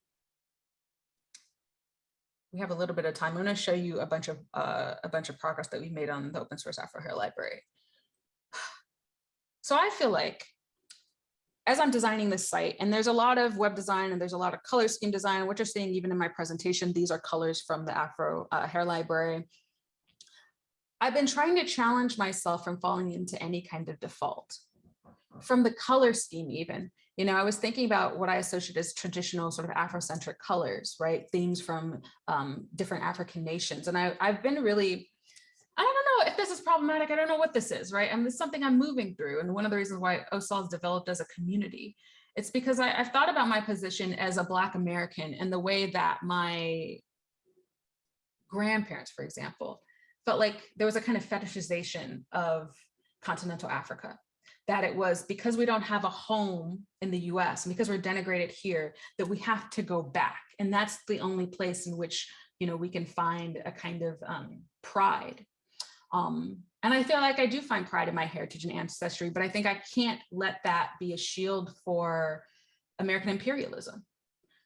we have a little bit of time. I'm going to show you a bunch of uh, a bunch of progress that we've made on the open source Afro Hair Library. So I feel like as I'm designing this site, and there's a lot of web design and there's a lot of color scheme design, what you're seeing even in my presentation, these are colors from the Afro uh, Hair Library. I've been trying to challenge myself from falling into any kind of default from the color scheme even you know, I was thinking about what I associate as traditional sort of Afrocentric colors, right? Themes from um, different African nations. And I, I've been really, I don't know if this is problematic. I don't know what this is, right? Mean, it's something I'm moving through. And one of the reasons why OSOL has developed as a community, it's because I, I've thought about my position as a Black American and the way that my grandparents, for example, felt like there was a kind of fetishization of continental Africa that it was because we don't have a home in the US and because we're denigrated here that we have to go back. And that's the only place in which, you know, we can find a kind of um, pride. Um, and I feel like I do find pride in my heritage and ancestry, but I think I can't let that be a shield for American imperialism,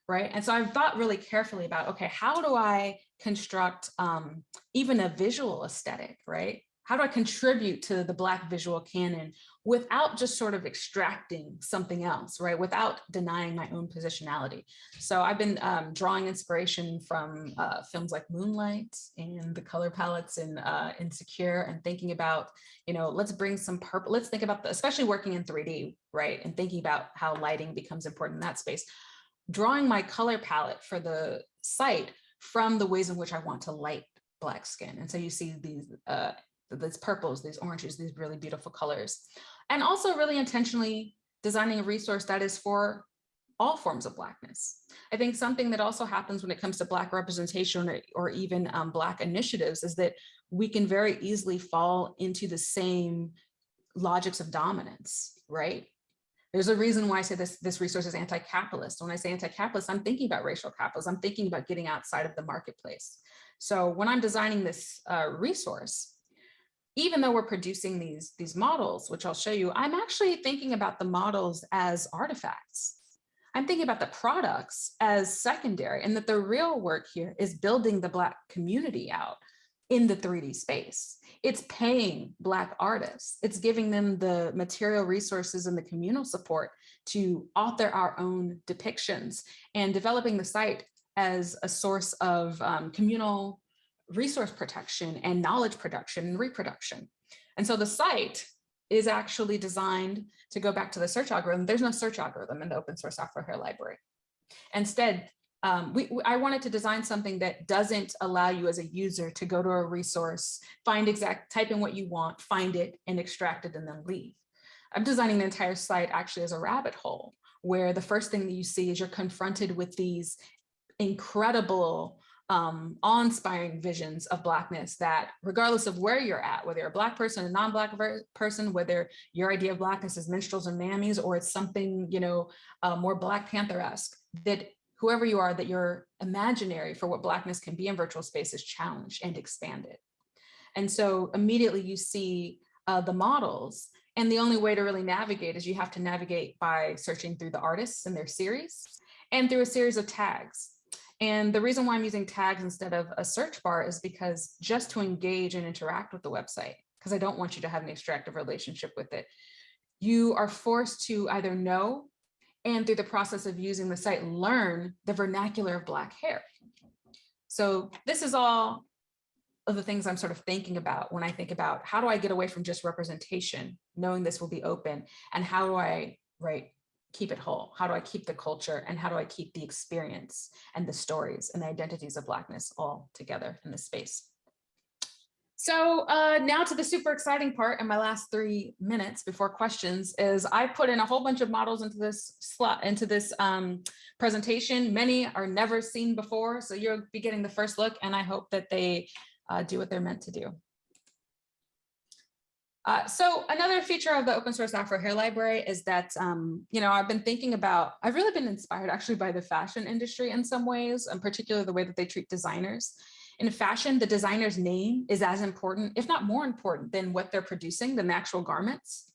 right? And so I've thought really carefully about, okay, how do I construct um, even a visual aesthetic, right? How do I contribute to the Black visual canon without just sort of extracting something else, right? Without denying my own positionality. So I've been um, drawing inspiration from uh, films like Moonlight and the color palettes in uh, Insecure and thinking about, you know, let's bring some purple, let's think about, the, especially working in 3D, right? And thinking about how lighting becomes important in that space. Drawing my color palette for the site from the ways in which I want to light black skin. And so you see these uh, these purples, these oranges, these really beautiful colors. And also really intentionally designing a resource that is for all forms of Blackness. I think something that also happens when it comes to Black representation or, or even um, Black initiatives is that we can very easily fall into the same logics of dominance, right? There's a reason why I say this, this resource is anti-capitalist. When I say anti-capitalist, I'm thinking about racial capitalism. I'm thinking about getting outside of the marketplace. So when I'm designing this uh, resource, even though we're producing these, these models, which I'll show you, I'm actually thinking about the models as artifacts. I'm thinking about the products as secondary and that the real work here is building the Black community out in the 3D space. It's paying Black artists. It's giving them the material resources and the communal support to author our own depictions and developing the site as a source of um, communal resource protection and knowledge production and reproduction. And so the site is actually designed to go back to the search algorithm. There's no search algorithm in the open source Hair library. Instead, um, we, I wanted to design something that doesn't allow you as a user to go to a resource, find exact, type in what you want, find it and extract it and then leave. I'm designing the entire site actually as a rabbit hole where the first thing that you see is you're confronted with these incredible um, awe-inspiring visions of Blackness that regardless of where you're at, whether you're a Black person, a non-Black person, whether your idea of Blackness is minstrels and mammies, or it's something, you know, uh, more Black Panther-esque, that whoever you are, that your imaginary for what Blackness can be in virtual space is challenged and expanded. And so immediately you see uh, the models. And the only way to really navigate is you have to navigate by searching through the artists and their series and through a series of tags. And the reason why I'm using tags instead of a search bar is because just to engage and interact with the website, because I don't want you to have an extractive relationship with it, you are forced to either know and through the process of using the site, learn the vernacular of Black hair. So this is all of the things I'm sort of thinking about when I think about how do I get away from just representation, knowing this will be open, and how do I, right, keep it whole? How do I keep the culture and how do I keep the experience and the stories and the identities of Blackness all together in this space? So uh, now to the super exciting part in my last three minutes before questions is I put in a whole bunch of models into this slot into this um, presentation. Many are never seen before, so you'll be getting the first look and I hope that they uh, do what they're meant to do. Uh, so another feature of the open source Afro Hair Library is that, um, you know, I've been thinking about, I've really been inspired actually by the fashion industry in some ways, and particularly the way that they treat designers. In fashion, the designer's name is as important, if not more important than what they're producing, than the actual garments.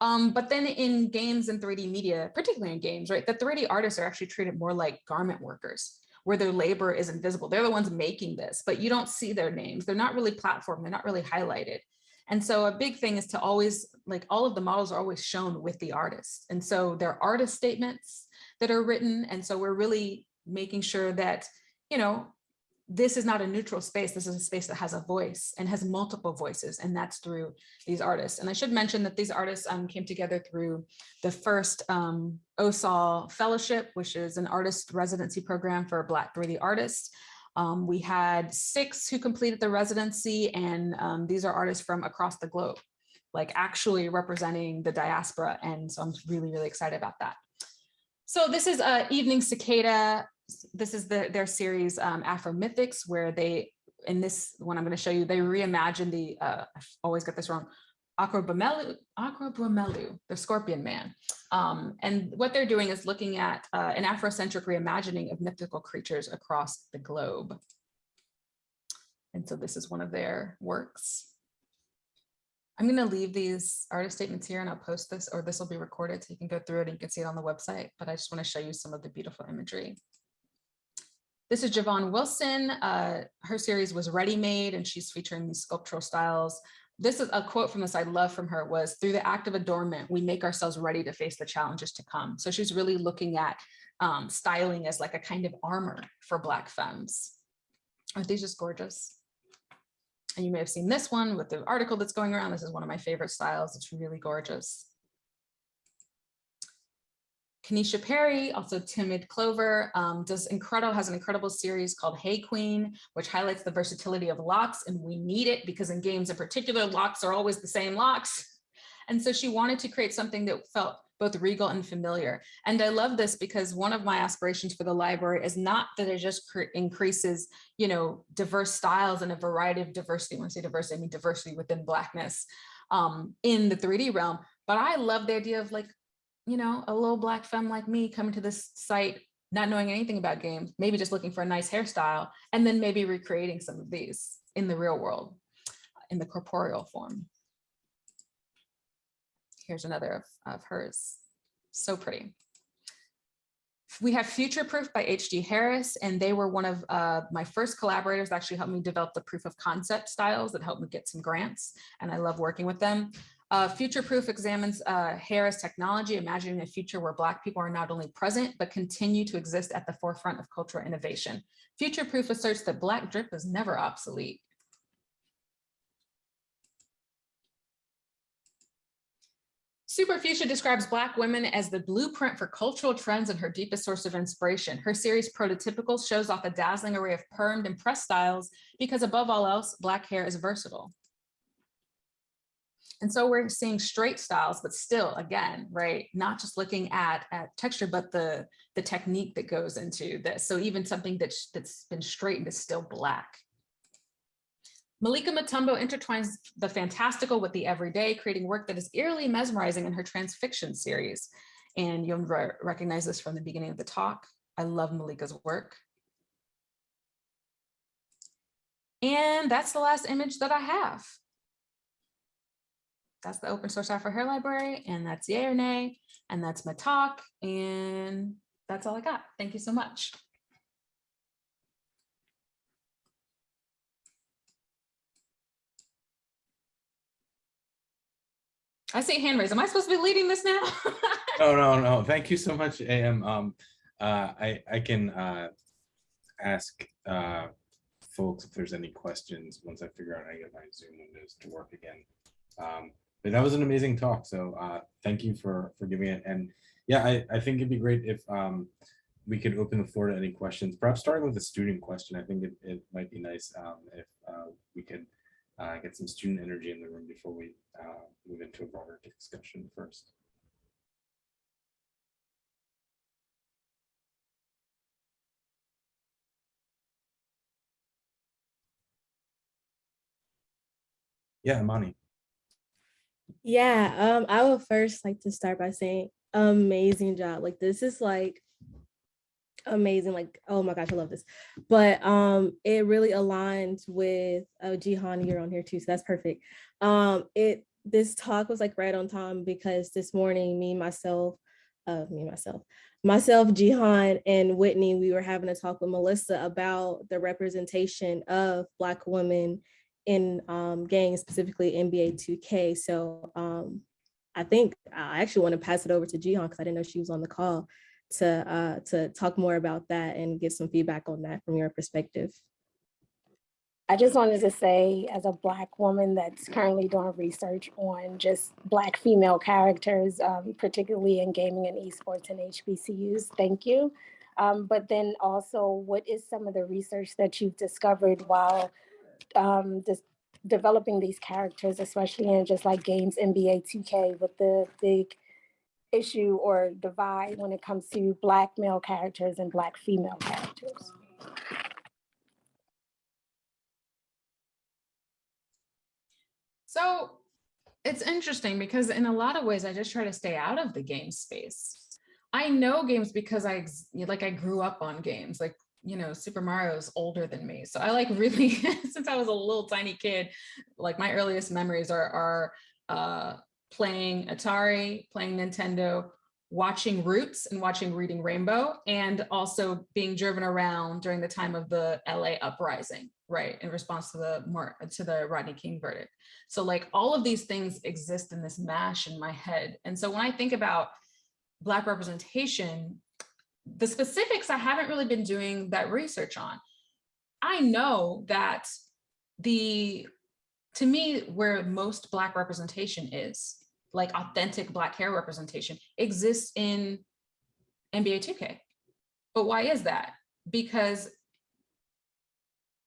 Um, but then in games and 3D media, particularly in games, right, the 3D artists are actually treated more like garment workers where their labor is invisible. They're the ones making this, but you don't see their names. They're not really platformed. They're not really highlighted. And so a big thing is to always, like all of the models are always shown with the artist. And so there are artist statements that are written. And so we're really making sure that, you know, this is not a neutral space. This is a space that has a voice and has multiple voices, and that's through these artists. And I should mention that these artists um, came together through the first um, OSOL Fellowship, which is an artist residency program for Black 3D artists. Um, we had six who completed the residency, and um, these are artists from across the globe, like actually representing the diaspora. And so I'm really, really excited about that. So this is uh, Evening Cicada. This is the, their series um, Afro Mythics, where they, in this one I'm going to show you, they reimagine the, uh, I always get this wrong, Aqrabuamelu, Aqrabuamelu, the Scorpion Man. Um, and what they're doing is looking at uh, an Afrocentric reimagining of mythical creatures across the globe. And so this is one of their works. I'm going to leave these artist statements here and I'll post this or this will be recorded so you can go through it and you can see it on the website. But I just want to show you some of the beautiful imagery. This is Javon Wilson. Uh, her series was Ready Made and she's featuring these sculptural styles this is a quote from this I love from her was through the act of adornment, we make ourselves ready to face the challenges to come. So she's really looking at um, styling as like a kind of armor for Black femmes. Aren't these just gorgeous? And you may have seen this one with the article that's going around. This is one of my favorite styles. It's really gorgeous. Kanisha Perry, also Timid Clover, um, does incredible, has an incredible series called Hey Queen, which highlights the versatility of locks. And we need it because in games in particular, locks are always the same locks. And so she wanted to create something that felt both regal and familiar. And I love this because one of my aspirations for the library is not that it just increases, you know, diverse styles and a variety of diversity. When I say diversity, I mean diversity within Blackness um, in the 3D realm. But I love the idea of like, you know, a little black femme like me coming to this site, not knowing anything about games, maybe just looking for a nice hairstyle, and then maybe recreating some of these in the real world, in the corporeal form. Here's another of, of hers. So pretty. We have Future Proof by H.G. Harris, and they were one of uh, my first collaborators actually helped me develop the proof of concept styles that helped me get some grants, and I love working with them. Uh, future Proof examines uh, hair as technology, imagining a future where Black people are not only present, but continue to exist at the forefront of cultural innovation. Future Proof asserts that Black drip is never obsolete. Superfuchsia describes Black women as the blueprint for cultural trends and her deepest source of inspiration. Her series Prototypical shows off a dazzling array of permed and pressed styles because above all else, Black hair is versatile. And so we're seeing straight styles, but still, again, right, not just looking at, at texture, but the, the technique that goes into this. So even something that's, that's been straightened is still black. Malika Mutombo intertwines the fantastical with the everyday, creating work that is eerily mesmerizing in her transfiction series. And you'll re recognize this from the beginning of the talk. I love Malika's work. And that's the last image that I have. That's the open source software hair library, and that's yay or nay, and that's my talk, and that's all I got. Thank you so much. I see hand raised. Am I supposed to be leading this now? No, no, no. Thank you so much, AM. Um, uh, I, I can, uh, ask, uh, folks if there's any questions once I figure out how to get my Zoom windows to work again. Um, but that was an amazing talk. So, uh, thank you for, for giving it. And yeah, I, I think it'd be great if, um, we could open the floor to any questions, perhaps starting with a student question. I think it, it might be nice, um, if, uh, we could, uh, get some student energy in the room before we, uh, move into a broader discussion first. Yeah, Amani. Yeah, um, I would first like to start by saying amazing job. Like this is like amazing. Like, oh my gosh, I love this. But um, it really aligns with oh Jihan, you're on here too, so that's perfect. Um, it this talk was like right on time because this morning, me, myself, uh, me, myself, myself, Jihan, and Whitney, we were having a talk with Melissa about the representation of Black women in um, specifically NBA 2K. So um, I think I actually want to pass it over to Jihan because I didn't know she was on the call to uh, to talk more about that and get some feedback on that from your perspective. I just wanted to say, as a Black woman that's currently doing research on just Black female characters, um, particularly in gaming and esports and HBCUs, thank you. Um, but then also, what is some of the research that you've discovered while um, developing these characters, especially in just like games NBA 2K with the big issue or divide when it comes to Black male characters and Black female characters? So it's interesting because in a lot of ways, I just try to stay out of the game space. I know games because I like I grew up on games. Like you know, Super Mario's older than me, so I like really since I was a little tiny kid. Like my earliest memories are are uh, playing Atari, playing Nintendo, watching Roots and watching Reading Rainbow, and also being driven around during the time of the LA uprising, right, in response to the to the Rodney King verdict. So like all of these things exist in this mash in my head. And so when I think about Black representation, the specifics I haven't really been doing that research on. I know that the, to me, where most Black representation is, like authentic Black hair representation, exists in NBA 2K. But why is that? Because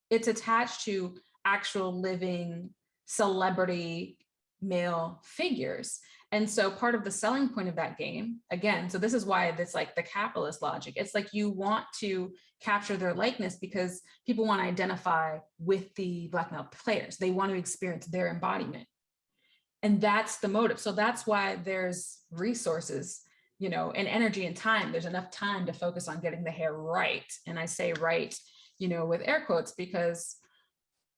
it's attached to actual living celebrity male figures. And so part of the selling point of that game, again, so this is why it's like the capitalist logic. It's like you want to capture their likeness because people want to identify with the black male players. They want to experience their embodiment. And that's the motive. So that's why there's resources, you know, and energy and time. There's enough time to focus on getting the hair right. And I say right, you know, with air quotes because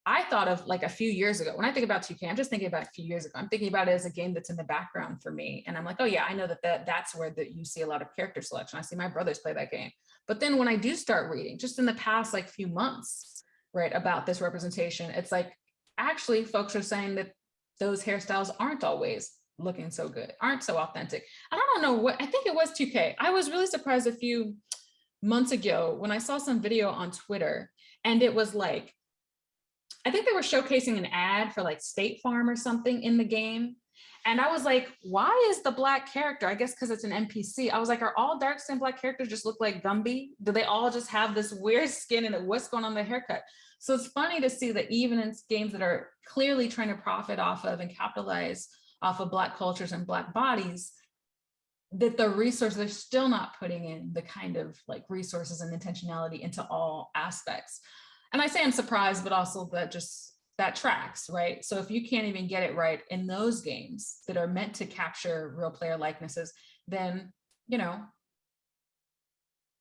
I thought of like a few years ago, when I think about 2K, I'm just thinking about a few years ago. I'm thinking about it as a game that's in the background for me. And I'm like, oh yeah, I know that, that that's where that you see a lot of character selection. I see my brothers play that game. But then when I do start reading, just in the past like few months, right, about this representation, it's like, actually folks are saying that those hairstyles aren't always looking so good, aren't so authentic. And I don't know what, I think it was 2K. I was really surprised a few months ago when I saw some video on Twitter and it was like, I think they were showcasing an ad for like State Farm or something in the game. And I was like, why is the black character? I guess because it's an NPC. I was like, are all dark skinned black characters just look like Gumby? Do they all just have this weird skin and what's going on the haircut? So it's funny to see that even in games that are clearly trying to profit off of and capitalize off of black cultures and black bodies, that the resources are still not putting in the kind of like resources and intentionality into all aspects and I say I'm surprised, but also that just that tracks, right? So if you can't even get it right in those games that are meant to capture real player likenesses, then, you know,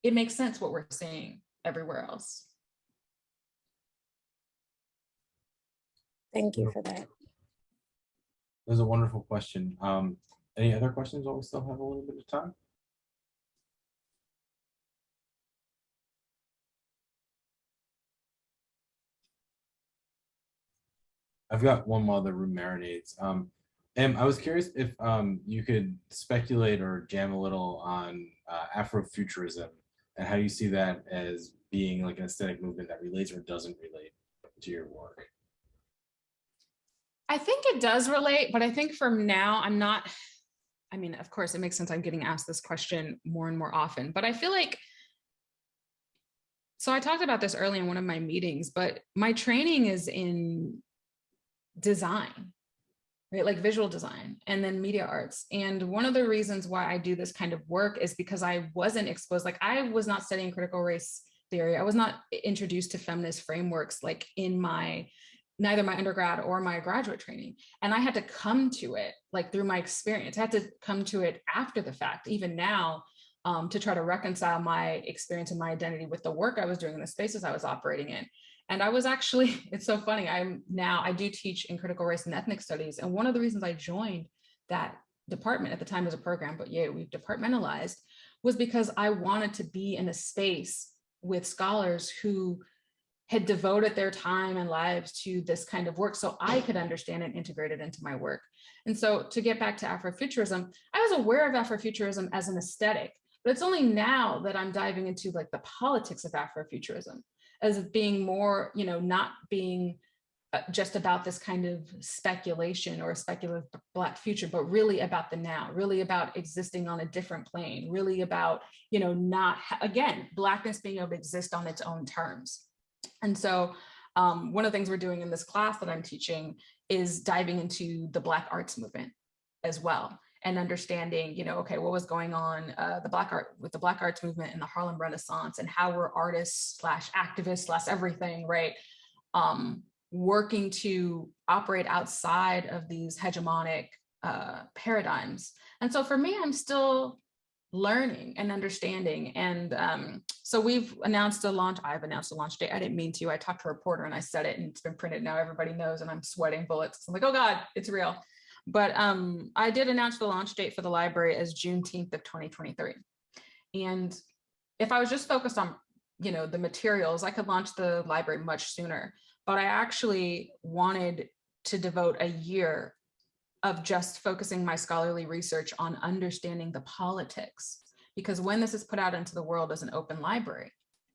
it makes sense what we're seeing everywhere else. Thank you for that. That was a wonderful question. Um, any other questions while we still have a little bit of time? I've got one while the room marinates. Um, and I was curious if um, you could speculate or jam a little on uh, Afrofuturism and how you see that as being like an aesthetic movement that relates or doesn't relate to your work. I think it does relate, but I think from now I'm not, I mean, of course, it makes sense. I'm getting asked this question more and more often, but I feel like, so I talked about this early in one of my meetings, but my training is in design, right? Like visual design and then media arts. And one of the reasons why I do this kind of work is because I wasn't exposed, like I was not studying critical race theory. I was not introduced to feminist frameworks like in my neither my undergrad or my graduate training. And I had to come to it like through my experience. I had to come to it after the fact, even now, um, to try to reconcile my experience and my identity with the work I was doing in the spaces I was operating in. And I was actually, it's so funny, I'm now, I do teach in critical race and ethnic studies. And one of the reasons I joined that department at the time as a program, but yeah, we've departmentalized, was because I wanted to be in a space with scholars who had devoted their time and lives to this kind of work so I could understand and integrate it into my work. And so to get back to Afrofuturism, I was aware of Afrofuturism as an aesthetic, but it's only now that I'm diving into like the politics of Afrofuturism as being more, you know, not being uh, just about this kind of speculation or a speculative black future, but really about the now, really about existing on a different plane, really about, you know, not, again, blackness being able to exist on its own terms. And so um, one of the things we're doing in this class that I'm teaching is diving into the Black arts movement as well and understanding, you know, okay, what was going on uh, the Black art with the Black arts movement and the Harlem Renaissance and how were artists slash activists slash everything, right? Um, working to operate outside of these hegemonic uh, paradigms. And so for me, I'm still learning and understanding. And um, so we've announced a launch. I've announced a launch date. I didn't mean to. I talked to a reporter and I said it and it's been printed. Now everybody knows and I'm sweating bullets. I'm like, oh God, it's real. But um, I did announce the launch date for the library as Juneteenth of 2023. And if I was just focused on, you know, the materials, I could launch the library much sooner. But I actually wanted to devote a year of just focusing my scholarly research on understanding the politics. Because when this is put out into the world as an open library,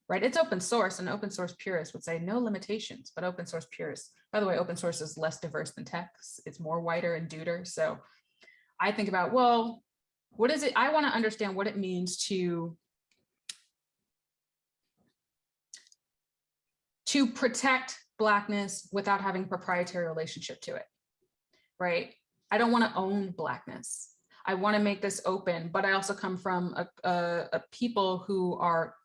right? It's open source and open source purists would say no limitations, but open source purists, by the way, open source is less diverse than text. It's more wider and duder. So I think about, well, what is it? I wanna understand what it means to to protect blackness without having proprietary relationship to it, right? I don't want to own blackness. I want to make this open, but I also come from a, a, a people who are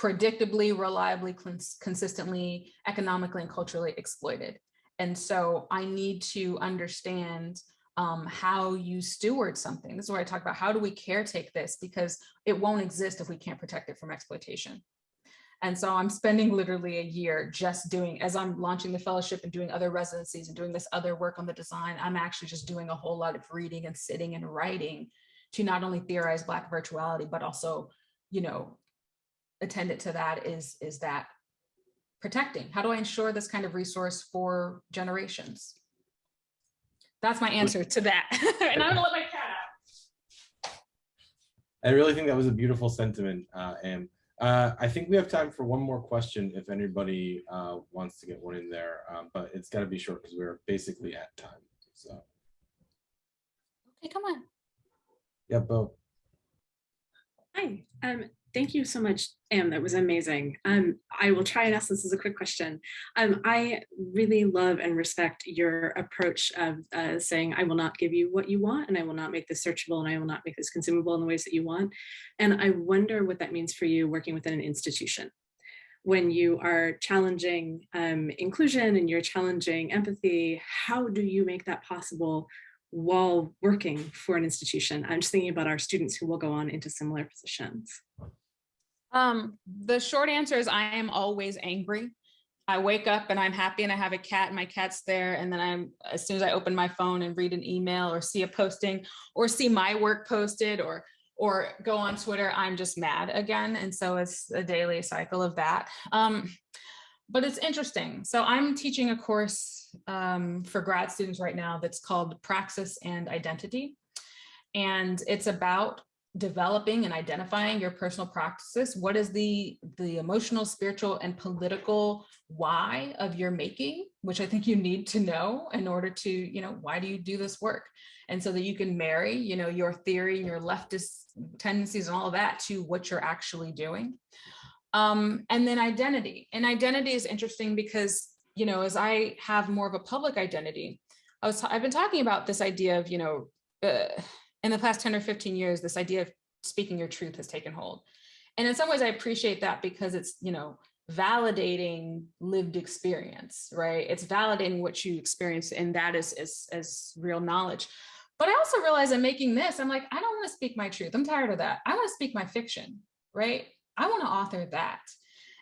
predictably, reliably, cons consistently, economically, and culturally exploited. And so I need to understand um, how you steward something. This is where I talk about how do we caretake this because it won't exist if we can't protect it from exploitation. And so I'm spending literally a year just doing, as I'm launching the fellowship and doing other residencies and doing this other work on the design, I'm actually just doing a whole lot of reading and sitting and writing to not only theorize Black virtuality, but also, you know, attendant to that is, is that protecting. How do I ensure this kind of resource for generations? That's my answer to that. and I'm gonna let my cat out. I really think that was a beautiful sentiment, uh, and uh, I think we have time for one more question if anybody uh, wants to get one in there, um, but it's got to be short because we're basically at time. So, Okay, come on. yeah, Bo. Hi, um, thank you so much, Am. That was amazing. Um, I will try and ask this as a quick question. Um, I really love and respect your approach of uh, saying, I will not give you what you want, and I will not make this searchable, and I will not make this consumable in the ways that you want. And I wonder what that means for you working within an institution. When you are challenging um, inclusion and you're challenging empathy, how do you make that possible while working for an institution? I'm just thinking about our students who will go on into similar positions. Um, the short answer is I am always angry. I wake up and I'm happy and I have a cat and my cat's there. And then I'm, as soon as I open my phone and read an email or see a posting or see my work posted or, or go on Twitter, I'm just mad again. And so it's a daily cycle of that. Um, but it's interesting. So I'm teaching a course um, for grad students right now that's called Praxis and Identity. And it's about developing and identifying your personal practices. What is the, the emotional, spiritual, and political why of your making, which I think you need to know in order to, you know, why do you do this work? And so that you can marry, you know, your theory and your leftist tendencies and all of that to what you're actually doing. Um, and then identity. And identity is interesting because, you know, as I have more of a public identity, I was, I've been talking about this idea of, you know, uh, in the past 10 or 15 years, this idea of speaking your truth has taken hold. And in some ways, I appreciate that because it's, you know, validating lived experience, right? It's validating what you experience and that is, is, is real knowledge. But I also realize I'm making this, I'm like, I don't want to speak my truth. I'm tired of that. I want to speak my fiction, right? I want to author that.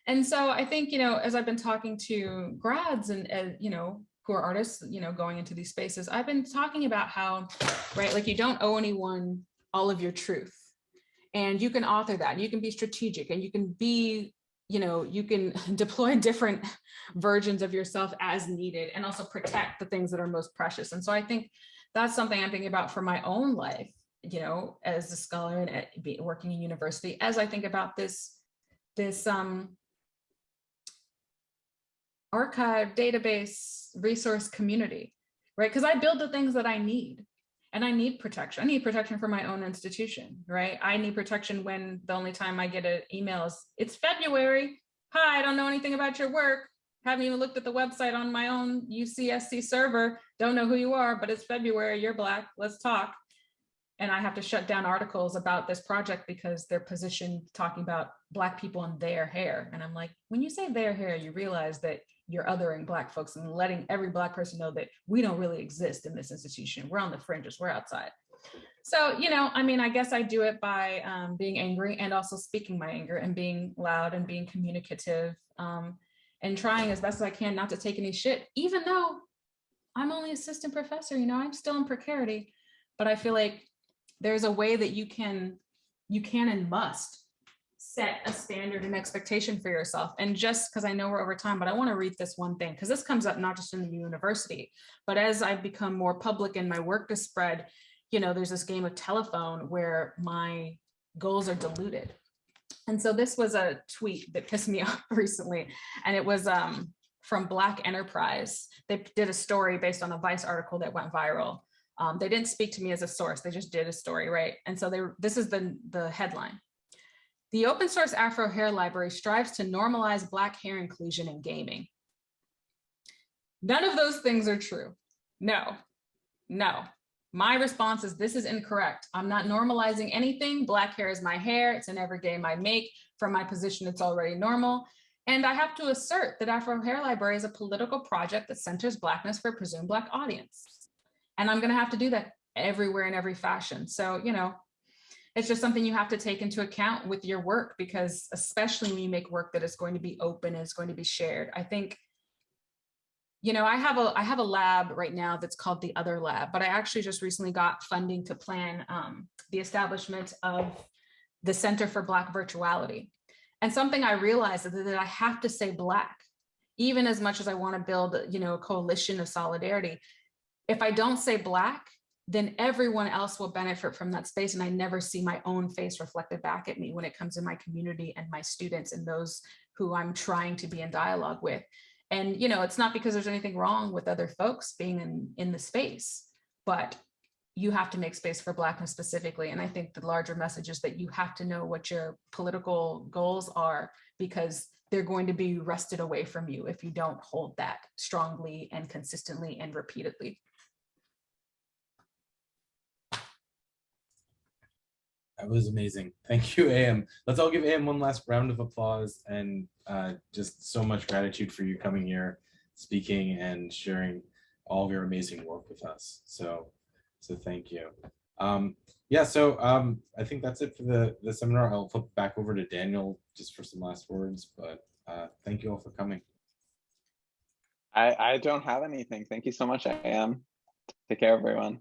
And so I think, you know, as I've been talking to grads and, uh, you know, who are artists, you know, going into these spaces, I've been talking about how, right, like you don't owe anyone all of your truth. And you can author that, and you can be strategic and you can be, you know, you can deploy different versions of yourself as needed and also protect the things that are most precious. And so I think that's something I'm thinking about for my own life, you know, as a scholar and at, working in university, as I think about this, this um, archive, database, resource community, right? Because I build the things that I need and I need protection. I need protection for my own institution, right? I need protection when the only time I get an email is, it's February. Hi, I don't know anything about your work. Haven't even looked at the website on my own UCSC server. Don't know who you are, but it's February, you're Black, let's talk. And I have to shut down articles about this project because they're positioned talking about Black people and their hair. And I'm like, when you say their hair, you realize that you're othering Black folks and letting every Black person know that we don't really exist in this institution. We're on the fringes, we're outside. So, you know, I mean, I guess I do it by um, being angry and also speaking my anger and being loud and being communicative um, and trying as best as I can not to take any shit, even though I'm only assistant professor, you know, I'm still in precarity, but I feel like there's a way that you can, you can and must set a standard and expectation for yourself. And just because I know we're over time, but I want to read this one thing because this comes up not just in the university, but as I become more public and my work is spread, you know, there's this game of telephone where my goals are diluted. And so this was a tweet that pissed me off recently, and it was um, from Black Enterprise. They did a story based on a Vice article that went viral. Um, they didn't speak to me as a source, they just did a story, right? And so they this is the, the headline. The open source Afro Hair Library strives to normalize Black hair inclusion in gaming. None of those things are true. No, no. My response is this is incorrect. I'm not normalizing anything. Black hair is my hair. It's in every game I make. From my position, it's already normal. And I have to assert that Afro Hair Library is a political project that centers Blackness for a presumed Black audience. And I'm gonna have to do that everywhere in every fashion. So, you know, it's just something you have to take into account with your work because especially when you make work that is going to be open is going to be shared. I think, you know, I have a I have a lab right now that's called the Other Lab, but I actually just recently got funding to plan um, the establishment of the Center for Black Virtuality. And something I realized is that I have to say Black, even as much as I want to build, you know, a coalition of solidarity. If I don't say Black, then everyone else will benefit from that space. And I never see my own face reflected back at me when it comes to my community and my students and those who I'm trying to be in dialogue with. And, you know, it's not because there's anything wrong with other folks being in, in the space, but you have to make space for Blackness specifically. And I think the larger message is that you have to know what your political goals are because they're going to be wrested away from you if you don't hold that strongly and consistently and repeatedly. That was amazing. Thank you, AM. Let's all give AM one last round of applause and uh, just so much gratitude for you coming here, speaking and sharing all of your amazing work with us. So, so thank you. Um, yeah, so um, I think that's it for the, the seminar. I'll flip back over to Daniel just for some last words, but uh, thank you all for coming. I, I don't have anything. Thank you so much, AM. Take care, everyone.